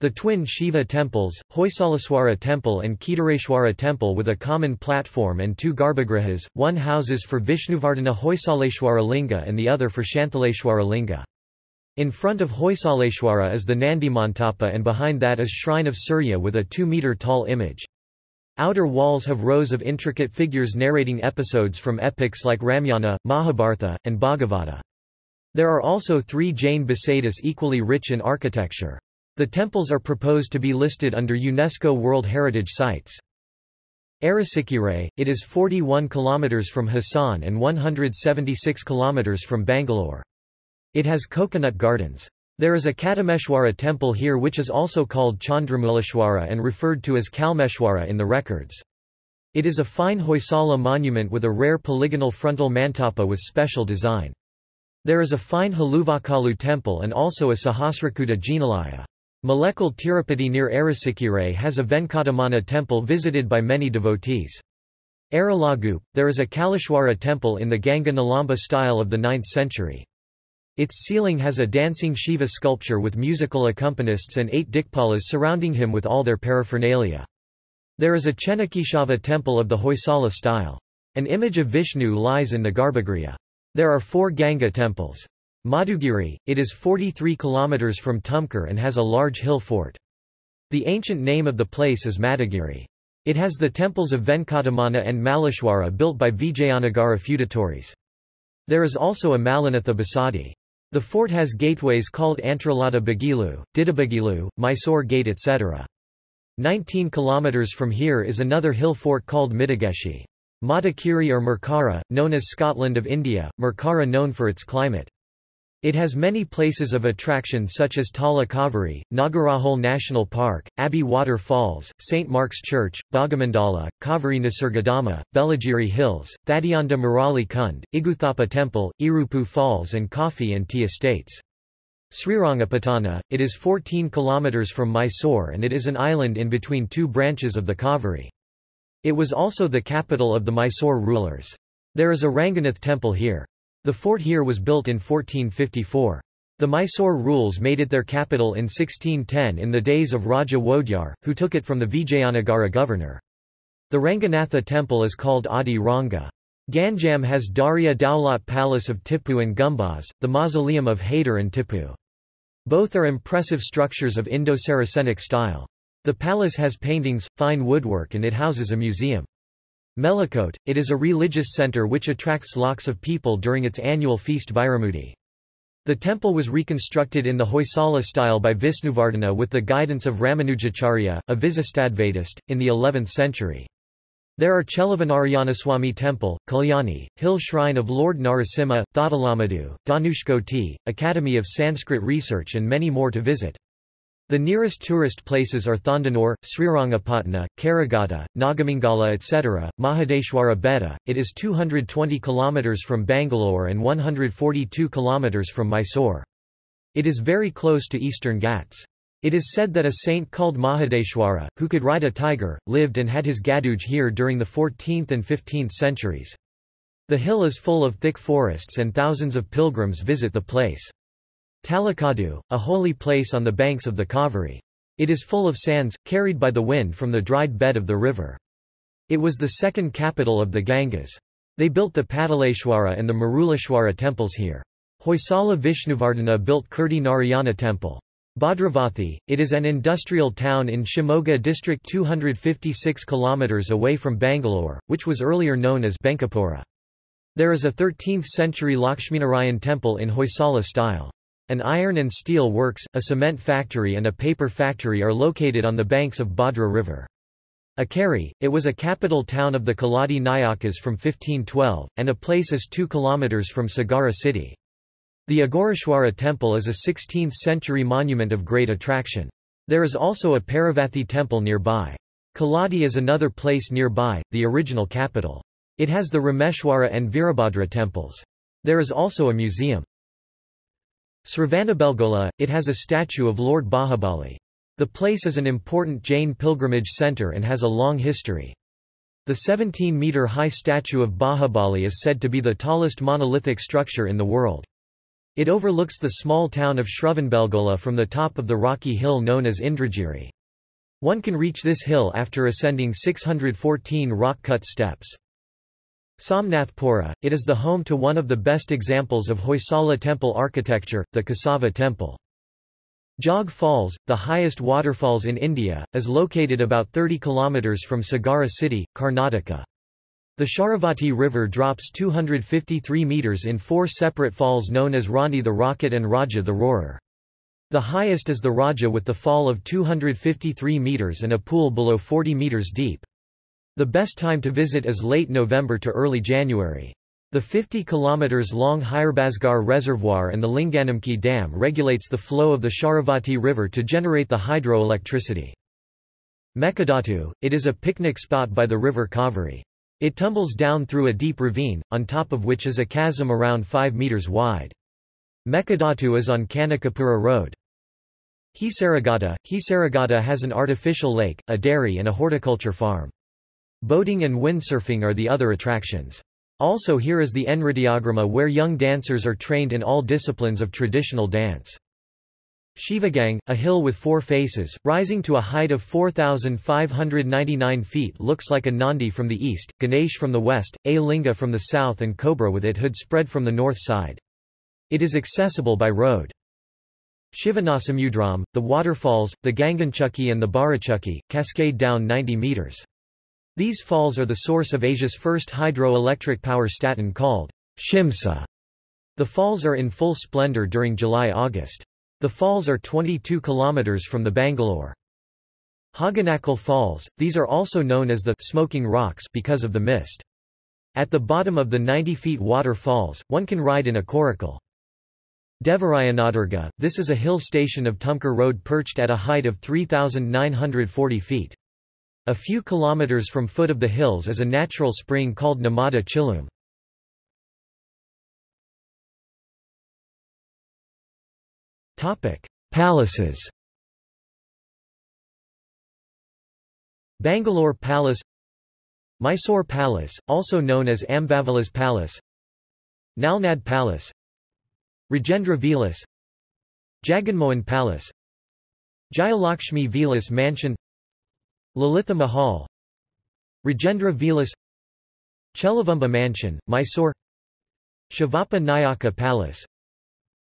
The twin Shiva temples, Hoysaleshwara temple and Kedareshwara temple with a common platform and two garbhagrihas, one houses for Vishnuvardhana Hoysaleshwara linga and the other for Shantaleshwara linga. In front of Hoysaleshwara is the Nandi Mantapa and behind that is Shrine of Surya with a 2-meter tall image. Outer walls have rows of intricate figures narrating episodes from epics like Ramayana, Mahabharata, and Bhagavata. There are also three Jain Basadis equally rich in architecture. The temples are proposed to be listed under UNESCO World Heritage Sites. Arasakere, it is 41 km from Hassan and 176 km from Bangalore. It has coconut gardens. There is a Katameshwara temple here which is also called Chandramuleshwara and referred to as Kalmeshwara in the records. It is a fine Hoysala monument with a rare polygonal frontal mantapa with special design. There is a fine Haluvakalu temple and also a Sahasrakuta Jinalaya. Malekal Tirupati near Arasakere has a Venkataramana temple visited by many devotees. Aralagu, there is a Kalishwara temple in the Ganga Nolamba style of the 9th century. Its ceiling has a dancing Shiva sculpture with musical accompanists and eight Dikpalas surrounding him with all their paraphernalia. There is a Chennakeshava temple of the Hoysala style. An image of Vishnu lies in the Garbhagriha. There are four Ganga temples. Madhugiri, it is 43 km from Tumkur and has a large hill fort. The ancient name of the place is Madhugiri. It has the temples of Venkataramana and Maleshwara built by Vijayanagara feudatories. There is also a Mallinatha Basadi. The fort has gateways called Antralada Bagilu, Didabagilu, Mysore Gate etc. 19 kilometers from here is another hill fort called Midigeshi. Madikeri or Mercara, known as Scotland of India, Mercara known for its climate. It has many places of attraction such as Tala Kaveri, Nagarahole National Park, Abbey Water Falls, St. Mark's Church, Bhagamandala, Kaveri Nisargadama, Belagiri Hills, Thadiyanda Murali Kund, Igguthappa Temple, Irupu Falls and Coffee and Tea Estates. Srirangapatana, it is 14 km from Mysore and it is an island in between two branches of the Kaveri. It was also the capital of the Mysore rulers. There is a Ranganath temple here. The fort here was built in 1454. The Mysore rules made it their capital in 1610 in the days of Raja Wodyar, who took it from the Vijayanagara governor. The Ranganatha temple is called Adi Ranga. Ganjam has Darya Dowlat Palace of Tipu and Gumbaz, the mausoleum of Haider and Tipu. Both are impressive structures of Indo-Saracenic style. The palace has paintings, fine woodwork and it houses a museum. Melikote, it is a religious center which attracts lakhs of people during its annual feast Vairamudi. The temple was reconstructed in the Hoysala style by Vishnuvardhana with the guidance of Ramanujacharya, a Visistadvaitist, in the 11th century. There are Cheluvanarayanaswamy Temple, Kalyani, Hill Shrine of Lord Narasimha, Thothalamadu, Dhanushkoti, Academy of Sanskrit Research and many more to visit. The nearest tourist places are Thandanur, Srirangapatna, Karagata, Nagamangala etc. Mahadeshwara Betta, it is 220 km from Bangalore and 142 km from Mysore. It is very close to Eastern Ghats. It is said that a saint called Mahadeshwara, who could ride a tiger, lived and had his gaduj here during the 14th and 15th centuries. The hill is full of thick forests and thousands of pilgrims visit the place. Talakadu, a holy place on the banks of the Kaveri. It is full of sands, carried by the wind from the dried bed of the river. It was the second capital of the Gangas. They built the Padaleshwara and the Maruleshwara temples here. Hoysala Vishnuvardhana built Kirti Narayana temple. Bhadravathi, it is an industrial town in Shimoga district 256 km away from Bangalore, which was earlier known as Benkapura. There is a 13th-century Lakshminarayan temple in Hoysala style. An iron and steel works, a cement factory and a paper factory are located on the banks of Bhadra River. Ikkeri, it was a capital town of the Keladi Nayakas from 1512, and a place is 2 km from Sagara city. The Aghoreshwara temple is a 16th-century monument of great attraction. There is also a Paravathi temple nearby. Keladi is another place nearby, the original capital. It has the Rameshwara and Virabhadra temples. There is also a museum. Sravanabelgola, it has a statue of Lord Bahubali. The place is an important Jain pilgrimage center and has a long history. The 17-meter-high statue of Bahubali is said to be the tallest monolithic structure in the world. It overlooks the small town of Shravanbelgola from the top of the rocky hill known as Indragiri. One can reach this hill after ascending 614 rock-cut steps. Somnathpura, it is the home to one of the best examples of Hoysala temple architecture, the Keshava temple. Jog Falls, the highest waterfalls in India, is located about 30 km from Sagara city, Karnataka. The Sharavati River drops 253 metres in four separate falls known as Rani the Rocket and Raja the Roarer. The highest is the Raja with the fall of 253 metres and a pool below 40 metres deep. The best time to visit is late November to early January. The 50 km long Hirebazgar Reservoir and the Linganamakki Dam regulates the flow of the Sharavati River to generate the hydroelectricity. Mekadatu, it is a picnic spot by the river Kaveri. It tumbles down through a deep ravine, on top of which is a chasm around 5 meters wide. Mekadatu is on Kanakapura Road. Hesaraghatta, Hesaraghatta has an artificial lake, a dairy and a horticulture farm. Boating and windsurfing are the other attractions. Also here is the Nrityagrama where young dancers are trained in all disciplines of traditional dance. Shivagang, a hill with four faces, rising to a height of 4,599 feet looks like a Nandi from the east, Ganesh from the west, a Linga from the south and Cobra with it hood spread from the north side. It is accessible by road. Shivanasamudram, the waterfalls, the Gaganachukki and the Barachukki, cascade down 90 meters. These falls are the source of Asia's first hydroelectric power station called Shimsa. The falls are in full splendor during July-August. The falls are 22 kilometers from the Bangalore. Hogenakkal Falls, these are also known as the Smoking Rocks because of the mist. At the bottom of the 90 feet water falls, one can ride in a coracle. Devarayanadurga, this is a hill station of Tumkur Road perched at a height of 3,940 feet. A few kilometers from foot of the hills is a natural spring called Namada Chilum. Palaces Bangalore Palace Mysore Palace, also known as Ambavilas Palace Nalnad Palace Rajendra Vilas Jaganmohan Palace Jayalakshmi Vilas Mansion Lalitha Mahal Rajendra Vilas Cheluvamba Mansion, Mysore Shivappa Nayaka Palace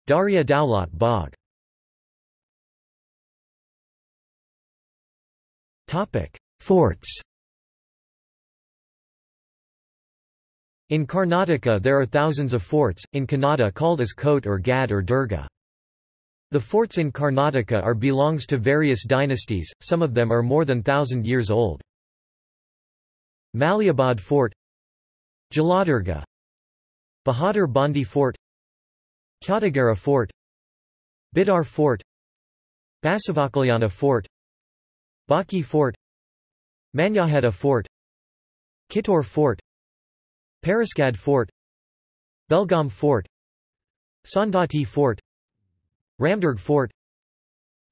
Darya Daulat Bagh. Forts. In Karnataka there are thousands of forts, in Kannada called as Kote or Gad or Durga. The forts in Karnataka are belongs to various dynasties, some of them are more than thousand years old. Maliabad Fort Jaladurga Bahadur Bandi Fort Kyautagara Fort Bidar Fort Basavakalyana Fort Baki Fort Manyakheta Fort Kittur Fort Parasgad Fort Belgaum Fort Saundatti Fort Ramdurg Fort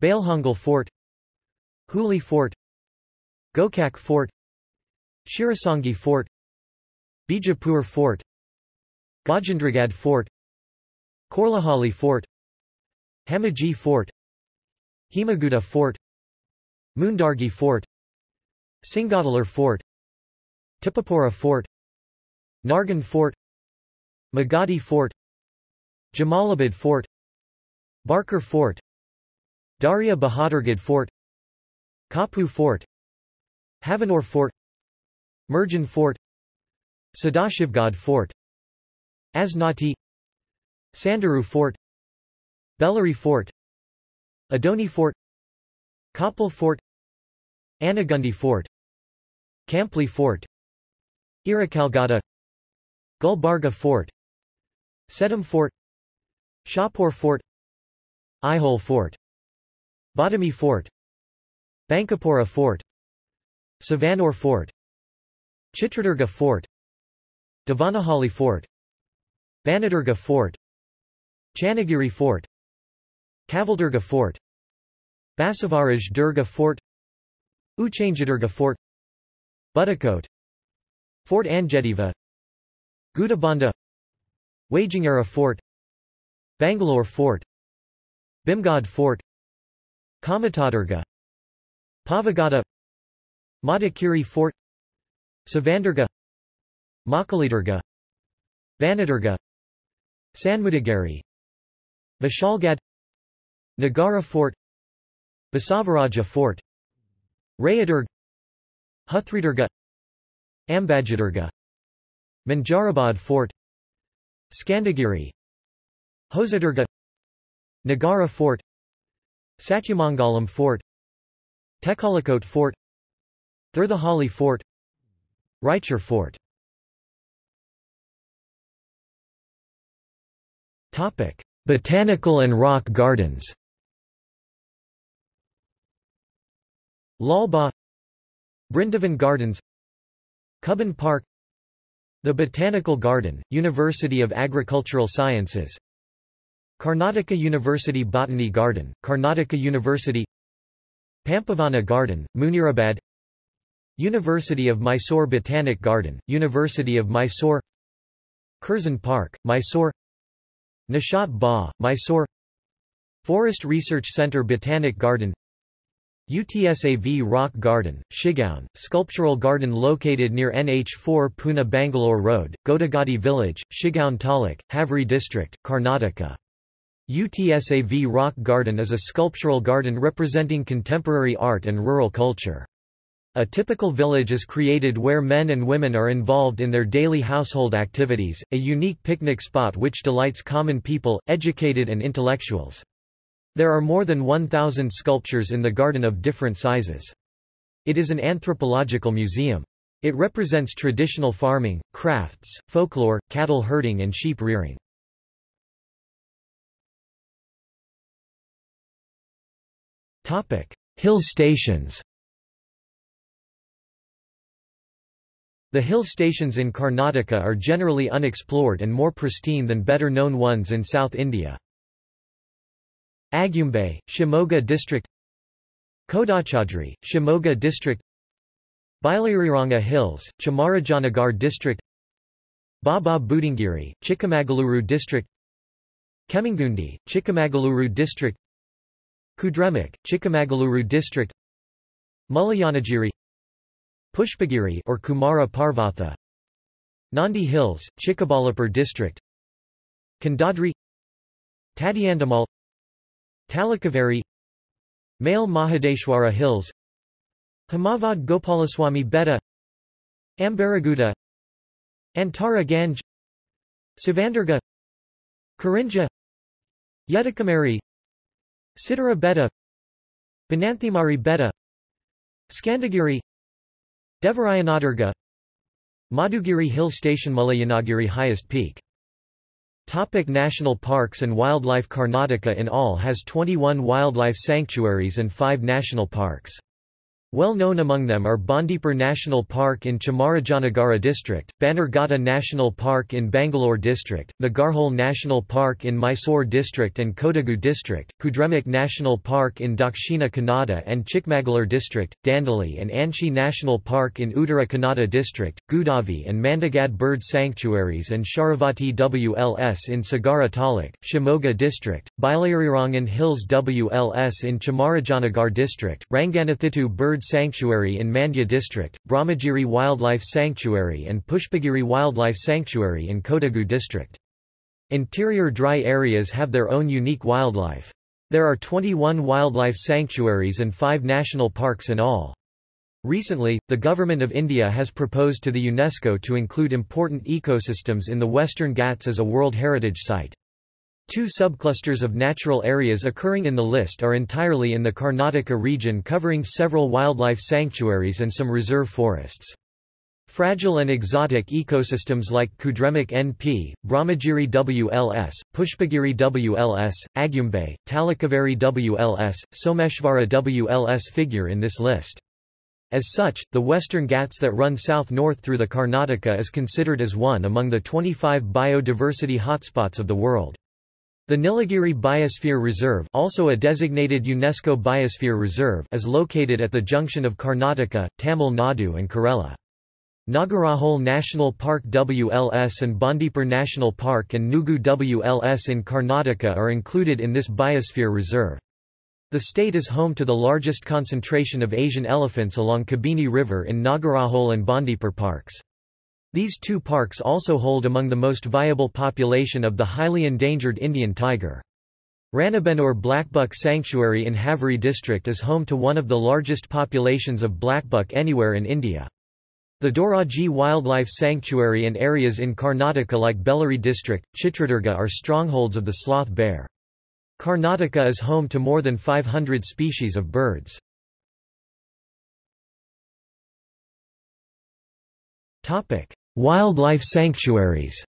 Bailhongal Fort Hooghly Fort Gokak Fort Shirasangi Fort Bijapur Fort Gajendragad Fort Korlahali Fort Hamaji Fort Himaguda Fort Mundargi Fort Singadalur Fort Tippapura Fort Nargund Fort Magadi Fort Jamalabad Fort Barkur Fort Darya Bahadurgad Fort Kapu Fort Havanur Fort Mirjan Fort Sadashivgad Fort Asnati Sandaru Fort Bellary Fort Adoni Fort Kapil Fort Anagundi Fort Kampli Fort Irakalgada Gulbarga Fort Sedam Fort Shahpur Fort Aihole Fort Badami Fort Bankapura Fort Savanur Fort Chitradurga Fort Devanahalli Fort Banadurga Fort Channagiri Fort Kavaldurga Fort Basavaraj Durga Fort Uchanjadurga Fort Buttakote Fort Anjediva Gudabanda Wajingara Fort Bangalore Fort Bhimgad Fort Kamatadurga Pavagada Madikeri Fort Savandurga Makalidurga Vanadurga Sanmudagari Vishalgad Nagara Fort Basavaraja Fort Rayadurg Huthridurga Ambajadurga Manjarabad Fort Skandagiri Hosadurga Nagara Fort Satyamangalam Fort Tekalakote Fort Thirthahalli Fort Raichur Fort Topic: Botanical and rock gardens. Lalbagh Brindavan Gardens Cubbon Park the Botanical Garden, University of Agricultural Sciences Karnataka University Botany Garden, Karnataka University Pampavana Garden, Munirabad University of Mysore Botanic Garden, University of Mysore Curzon Park, Mysore Nishat Ba, Mysore Forest Research Center Botanic Garden UTSAV Rock Garden, Shigaon, sculptural garden located near NH4 Pune Bangalore Road, Godagadi Village, Shigaon Taluk, Haveri District, Karnataka. UTSAV Rock Garden is a sculptural garden representing contemporary art and rural culture. A typical village is created where men and women are involved in their daily household activities, a unique picnic spot which delights common people, educated and intellectuals. There are more than 1,000 sculptures in the garden of different sizes. It is an anthropological museum. It represents traditional farming, crafts, folklore, cattle herding and sheep rearing. Topic: Hill stations. The hill stations in Karnataka are generally unexplored and more pristine than better-known ones in South India. Agumbe, Shimoga District. Kodachadri, Shimoga District. Bailariranga Hills, Chamarajanagar District. Baba Budangiri, Chikamagaluru District. Kemmangundi, Chikamagaluru District Kudremukh, Chikamagaluru District Mullayanagiri Pushpagiri or Kumara Parvatha Nandi Hills, Chikkaballapur District Kandadri Tadiandamol Talakaveri Male Mahadeshwara Hills Himavad Gopalaswamy Betta Ambaraguda Antara Ganj Savandurga Karinja Yedikamari Siddara Betta Bananthimari Betta Skandagiri Devarayanadurga Madhugiri Hill Station Mullayanagiri highest peak Topic National parks and wildlife Karnataka in all has 21 wildlife sanctuaries and 5 national parks. Well known among them are Bandipur National Park in Chamarajanagara district, Bannerghatta National Park in Bangalore district, Nagarhole National Park in Mysore district and Kodagu district, Kudremukh National Park in Dakshina Kannada and Chikmagalur district, Dandeli and Anshi National Park in Uttara Kannada district, Gudavi and Mandagad Bird Sanctuaries and Sharavati WLS in Sagara Taluk, Shimoga district, Bailairirangan Hills WLS in Chamarajanagar district, Ranganathittu Bird Sanctuary in Mandya District, Brahmagiri Wildlife Sanctuary and Pushpagiri Wildlife Sanctuary in Kodagu District. Interior dry areas have their own unique wildlife. There are 21 wildlife sanctuaries and 5 national parks in all. Recently, the Government of India has proposed to the UNESCO to include important ecosystems in the Western Ghats as a World Heritage Site. Two subclusters of natural areas occurring in the list are entirely in the Karnataka region covering several wildlife sanctuaries and some reserve forests. Fragile and exotic ecosystems like Kudremukh NP, Brahmagiri WLS, Pushpagiri WLS, Agumbe, Talakaveri WLS, Someshvara WLS figure in this list. As such, the Western Ghats that run south-north through the Karnataka is considered as one among the 25 biodiversity hotspots of the world. The Nilagiri Biosphere Reserve also a designated UNESCO Biosphere Reserve is located at the junction of Karnataka, Tamil Nadu and Kerala. Nagarhole National Park WLS and Bandipur National Park and Nugu WLS in Karnataka are included in this biosphere reserve. The state is home to the largest concentration of Asian elephants along Kabini River in Nagarhole and Bandipur parks. These two parks also hold among the most viable population of the highly endangered Indian tiger. Ranebennur Blackbuck Sanctuary in Haveri district is home to one of the largest populations of blackbuck anywhere in India. The Daroji Wildlife Sanctuary and areas in Karnataka like Bellary district, Chitradurga are strongholds of the sloth bear. Karnataka is home to more than 500 species of birds. Topic: Wildlife sanctuaries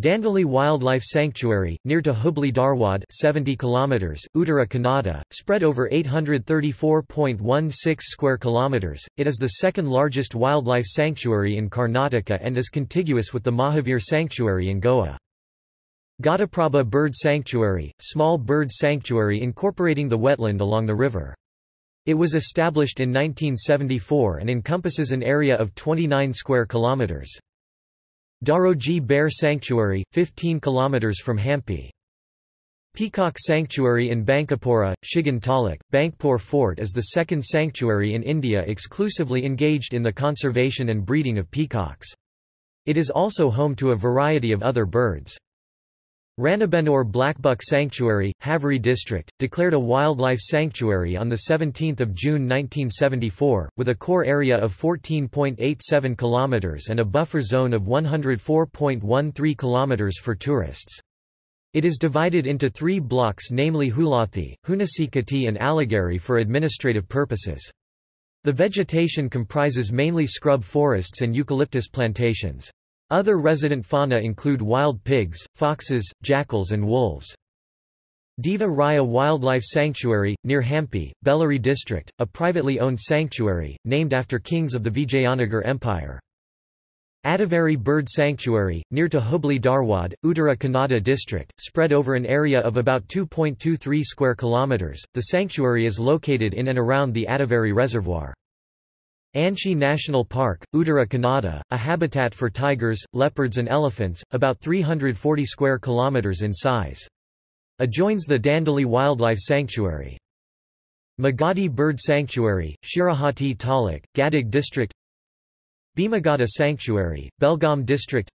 Dandeli Wildlife Sanctuary, near to Hubli Dharwad 70 km, Uttara Kannada, spread over 834.16 square kilometers. It is the second largest wildlife sanctuary in Karnataka and is contiguous with the Mahavir Sanctuary in Goa. Ghataprabha Bird Sanctuary, small bird sanctuary incorporating the wetland along the river. It was established in 1974 and encompasses an area of 29 square kilometers. Daroji Bear Sanctuary, 15 kilometers from Hampi. Peacock Sanctuary in Bankapura, Shigan Taluk, Bankpur Fort is the second sanctuary in India exclusively engaged in the conservation and breeding of peacocks. It is also home to a variety of other birds. Ranebennur Blackbuck Sanctuary, Haveri District, declared a wildlife sanctuary on 17 June 1974, with a core area of 14.87 km and a buffer zone of 104.13 km for tourists. It is divided into three blocks namely Hulathi, Hunasikati and Alagari for administrative purposes. The vegetation comprises mainly scrub forests and eucalyptus plantations. Other resident fauna include wild pigs, foxes, jackals and wolves. Deva Raya Wildlife Sanctuary, near Hampi, Bellary District, a privately owned sanctuary, named after kings of the Vijayanagar Empire. Adavari Bird Sanctuary, near to Hubli Dharwad, Uttara Kannada district, spread over an area of about 2.23 square kilometers. The sanctuary is located in and around the Adavari Reservoir. Anshi National Park, Uttara Kannada, a habitat for tigers, leopards and elephants, about 340 square kilometers in size. Adjoins the Dandeli Wildlife Sanctuary. Magadi Bird Sanctuary, Shirahati Taluk, Gadag District. Bhimagada Sanctuary, Belgaum District.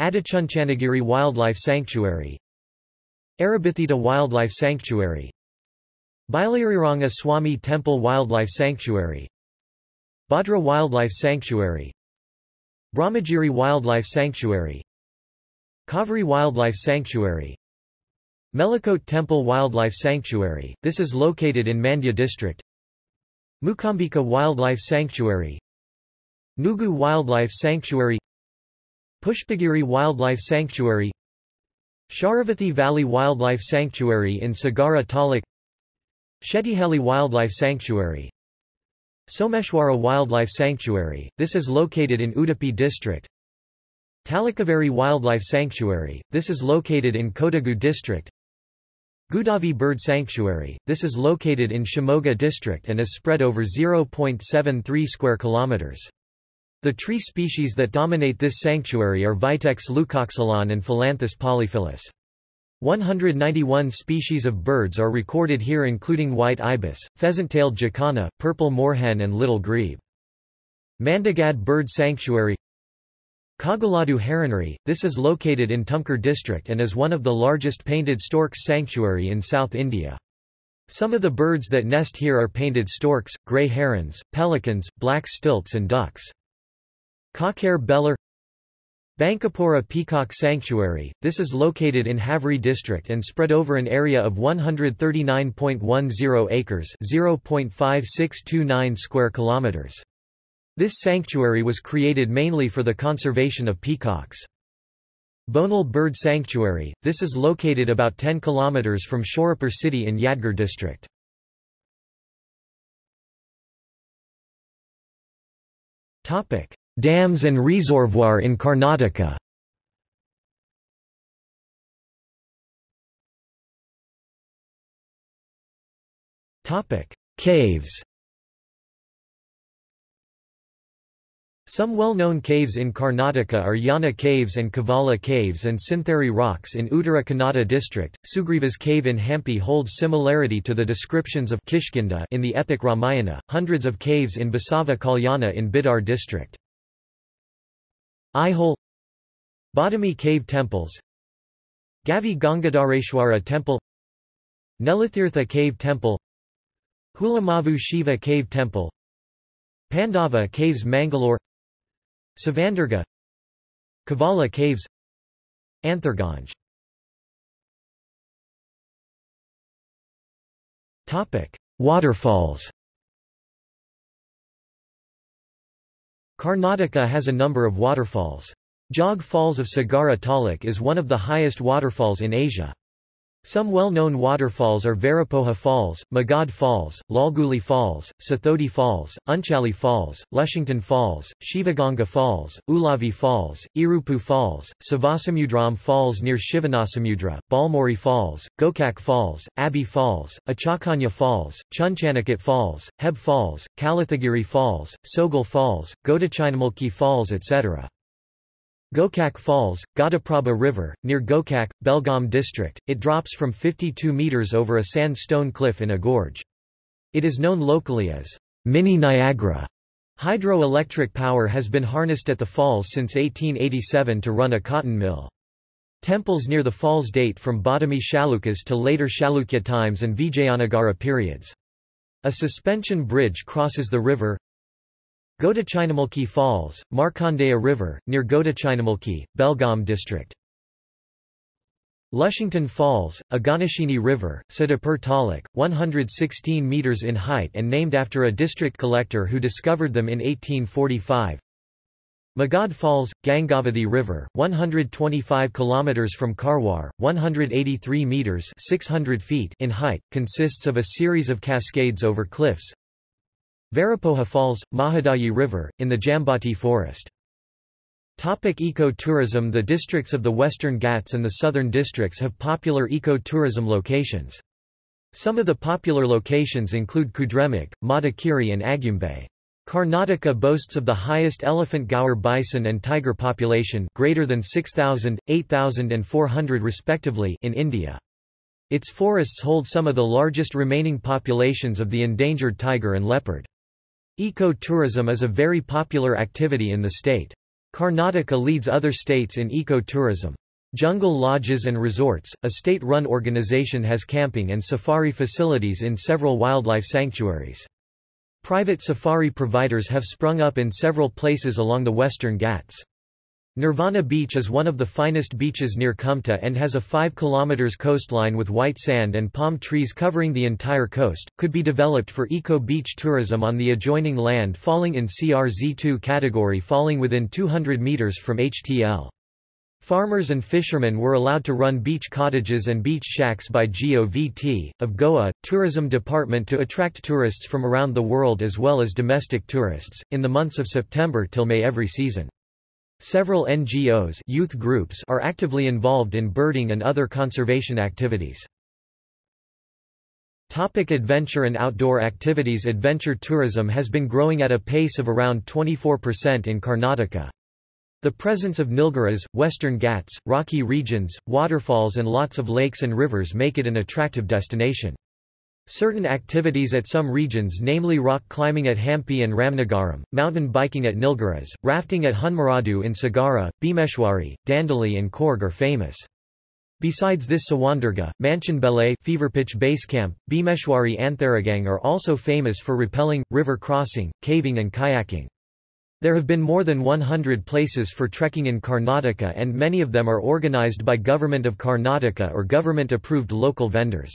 Adichunchanagiri Wildlife Sanctuary. Arabithittu Wildlife Sanctuary. Bailariranga Swami Temple Wildlife Sanctuary Bhadra Wildlife Sanctuary Brahmagiri Wildlife Sanctuary Kaveri Wildlife Sanctuary Melikote Temple Wildlife Sanctuary, this is located in Mandya district. Mookambika Wildlife Sanctuary Nugu Wildlife Sanctuary Pushpagiri Wildlife Sanctuary Sharavathi Valley Wildlife Sanctuary in Sagara Taluk Shettihalli Wildlife Sanctuary Someshwara Wildlife Sanctuary, this is located in Udupi district. Talakaveri Wildlife Sanctuary, this is located in Kodagu district. Gudavi Bird Sanctuary, this is located in Shimoga district and is spread over 0.73 square kilometers. The tree species that dominate this sanctuary are Vitex leucoxylon and Phyllanthus polyphyllus. 191 species of birds are recorded here including white ibis, pheasant-tailed jacana, purple moorhen and little grebe. Mandagad Bird Sanctuary Kaggaladu Heronry, this is located in Tumkur district and is one of the largest painted storks sanctuary in South India. Some of the birds that nest here are painted storks, grey herons, pelicans, black stilts and ducks. Kokkare Bellur Bankapura Peacock Sanctuary, this is located in Haveri district and spread over an area of 139.10 acres 0.5629 square kilometers. This sanctuary was created mainly for the conservation of peacocks. Bonal Bird Sanctuary, this is located about 10 kilometers from Shorapur city in Yadgir district. Dams and reservoir in Karnataka Caves Some well-known caves in Karnataka are Yana Caves and Kavala Caves and Syntheri Rocks in Uttara Kannada district. Sugriva's cave in Hampi holds similarity to the descriptions of Kishkinda in the epic Ramayana. Hundreds of caves in Basava Kalyana in Bidar district. Aihole Badami Cave Temples Gavi Gangadhareshwara Temple Nelatirtha Cave Temple Hulamavu Shiva Cave Temple Pandava Caves Mangalore Savandurga Kavala Caves Antharganj. Waterfalls Karnataka has a number of waterfalls. Jog Falls of Sagara Taluk is one of the highest waterfalls in Asia. Some well-known waterfalls are Varapoha Falls, Magod Falls, Lalguli Falls, Sathodi Falls, Unchali Falls, Lushington Falls, Shivaganga Falls, Ulavi Falls, Irupu Falls, Savasamudram Falls near Shivanasamudra, Balmori Falls, Gokak Falls, Abbey Falls, Achakanya Falls, Chunchanakat Falls, Heb Falls, Kalathagiri Falls, Sogal Falls, Godachinamulki Falls etc. Gokak Falls, Ghataprabha River, near Gokak, Belgaum district, it drops from 52 meters over a sandstone cliff in a gorge. It is known locally as Mini Niagara. Hydroelectric power has been harnessed at the falls since 1887 to run a cotton mill. Temples near the falls date from Badami Chalukyas to later Chalukya times and Vijayanagara periods. A suspension bridge crosses the river, Godachinamulki Falls, Markandeya River, near Godachinamulki, Belgaum district. Lushington Falls, Aganashini River, Siddhapur Taluk, 116 metres in height and named after a district collector who discovered them in 1845. Magod Falls, Gangavathi River, 125 km from Karwar, 183 meters 600 feet in height, consists of a series of cascades over cliffs. Varipoha Falls, Mahadayi River, in the Jamboti Forest. Topic eco-tourism The districts of the Western Ghats and the Southern districts have popular eco-tourism locations. Some of the popular locations include Kudremukh, Madikeri and Agumbe. Karnataka boasts of the highest elephant gaur bison and tiger population greater than 6,000, 8,000 and 400 respectively in India. Its forests hold some of the largest remaining populations of the endangered tiger and leopard. Eco-tourism is a very popular activity in the state. Karnataka leads other states in eco-tourism. Jungle Lodges and Resorts, a state-run organization has camping and safari facilities in several wildlife sanctuaries. Private safari providers have sprung up in several places along the Western Ghats. Nirvana Beach is one of the finest beaches near Kumta and has a 5 km coastline with white sand and palm trees covering the entire coast, could be developed for eco-beach tourism on the adjoining land falling in CRZ2 category falling within 200 meters from HTL. Farmers and fishermen were allowed to run beach cottages and beach shacks by GOVT, of Goa, tourism department to attract tourists from around the world as well as domestic tourists, in the months of September till May every season. Several NGOs youth groups are actively involved in birding and other conservation activities. Topic adventure and outdoor activities Adventure tourism has been growing at a pace of around 24% in Karnataka. The presence of Nilgiris, Western Ghats, rocky regions, waterfalls and lots of lakes and rivers make it an attractive destination. Certain activities at some regions namely rock climbing at Hampi and Ramnagaram, mountain biking at Nilgiris, rafting at Hunmaradu in Sagara, Bhimeshwari, Dandeli and Coorg are famous. Besides this Savandurga, Manchanbele Feverpitch Base Camp, Bhimeshwari Antharagang are also famous for rappelling, river crossing, caving and kayaking. There have been more than 100 places for trekking in Karnataka and many of them are organized by Government of Karnataka or government-approved local vendors.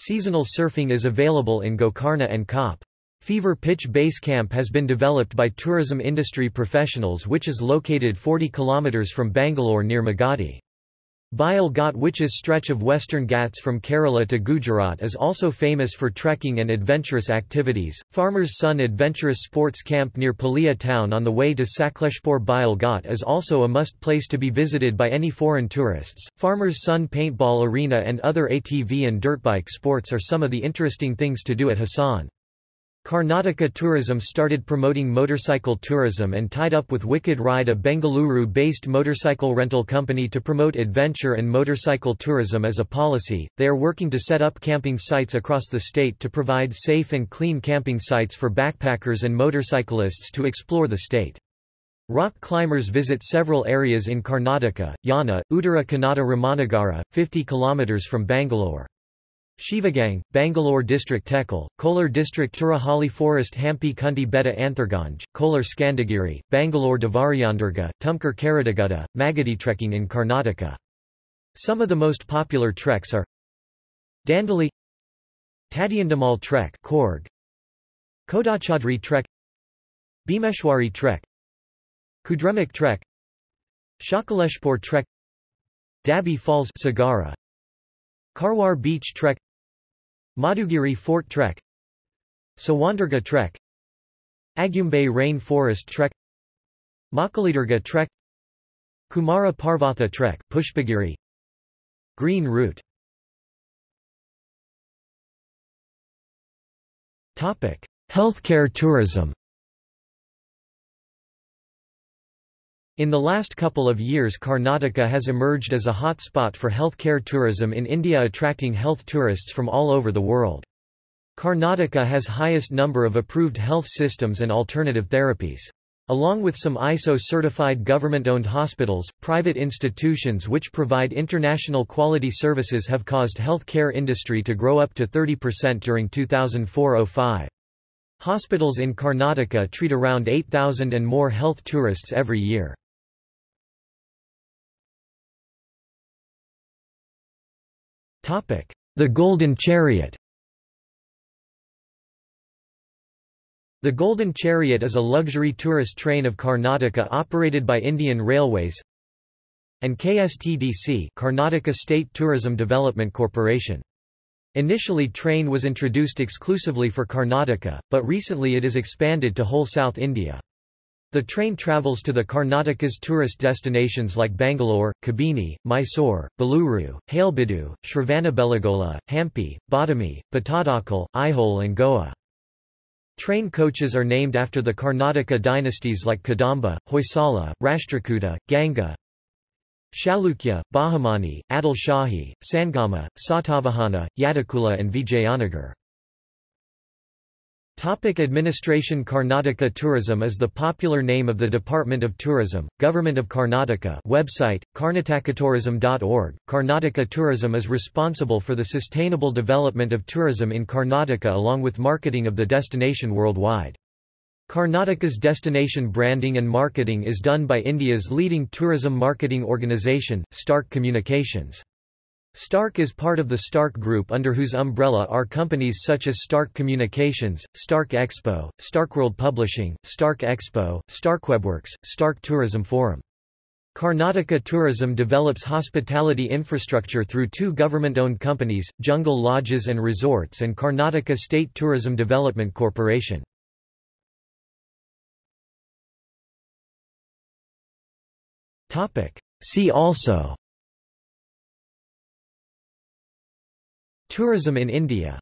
Seasonal surfing is available in Gokarna and Kop. Fever Pitch Base Camp has been developed by tourism industry professionals which is located 40 km from Bangalore near Magadi. Bile Ghat Witches stretch of western Ghats from Kerala to Gujarat is also famous for trekking and adventurous activities. Farmer's Son Adventurous Sports Camp near Palia town on the way to Sakleshpur Bile Ghat is also a must place to be visited by any foreign tourists. Farmer's Son Paintball Arena and other ATV and dirtbike sports are some of the interesting things to do at Hassan. Karnataka Tourism started promoting motorcycle tourism and tied up with Wicked Ride a Bengaluru-based motorcycle rental company to promote adventure and motorcycle tourism as a policy. They are working to set up camping sites across the state to provide safe and clean camping sites for backpackers and motorcyclists to explore the state. Rock climbers visit several areas in Karnataka, Yana, Uttara Kannada Ramanagara, 50 km from Bangalore. Shivagang, Bangalore District Tekal, Kolar District Turahalli Forest Hampi Kunti Betta Antharganj, Kolar Skandagiri, Bangalore Devarayanadurga, Tumkur Karadagutta, Magadi trekking in Karnataka. Some of the most popular treks are Dandeli Tadiandamol Trek Coorg, Kodachadri Trek Bhimeshwari Trek Kudremukh Trek Sakleshpur Trek Dabbi Falls Sagara Karwar Beach Trek Madhugiri Fort Trek Savandurga Trek Agumbe Rain Forest Trek Makalidurga Trek Kumara Parvatha Trek Pushpagiri Green Route. Topic: Healthcare tourism In the last couple of years Karnataka has emerged as a hot spot for healthcare tourism in India attracting health tourists from all over the world. Karnataka has highest number of approved health systems and alternative therapies. Along with some ISO-certified government-owned hospitals, private institutions which provide international quality services have caused healthcare industry to grow up to 30% during 2004-05. Hospitals in Karnataka treat around 8,000 and more health tourists every year. The Golden Chariot The Golden Chariot is a luxury tourist train of Karnataka operated by Indian Railways and KSTDC Karnataka State Tourism Development Corporation. Initially train was introduced exclusively for Karnataka, but recently it is expanded to whole South India. The train travels to the Karnataka's tourist destinations like Bangalore, Kabini, Mysore, Beluru, Halebidu, Shravanabelagola, Hampi, Badami, Pattadakal, Aihole and Goa. Train coaches are named after the Karnataka dynasties like Kadamba, Hoysala, Rashtrakuta, Ganga, Chalukya, Bahamani, Adil Shahi, Sangama, Satavahana, Yadakula and Vijayanagar. Topic administration Karnataka Tourism is the popular name of the Department of Tourism, Government of Karnataka website, karnatakatourism.org. Karnataka Tourism is responsible for the sustainable development of tourism in Karnataka along with marketing of the destination worldwide. Karnataka's destination branding and marketing is done by India's leading tourism marketing organisation, Stark Communications. Stark is part of the Stark Group under whose umbrella are companies such as Stark Communications, Stark Expo, Starkworld Publishing, Stark Expo, StarkWebWorks, Stark Tourism Forum. Karnataka Tourism develops hospitality infrastructure through two government-owned companies, Jungle Lodges and Resorts and Karnataka State Tourism Development Corporation. See also Tourism in India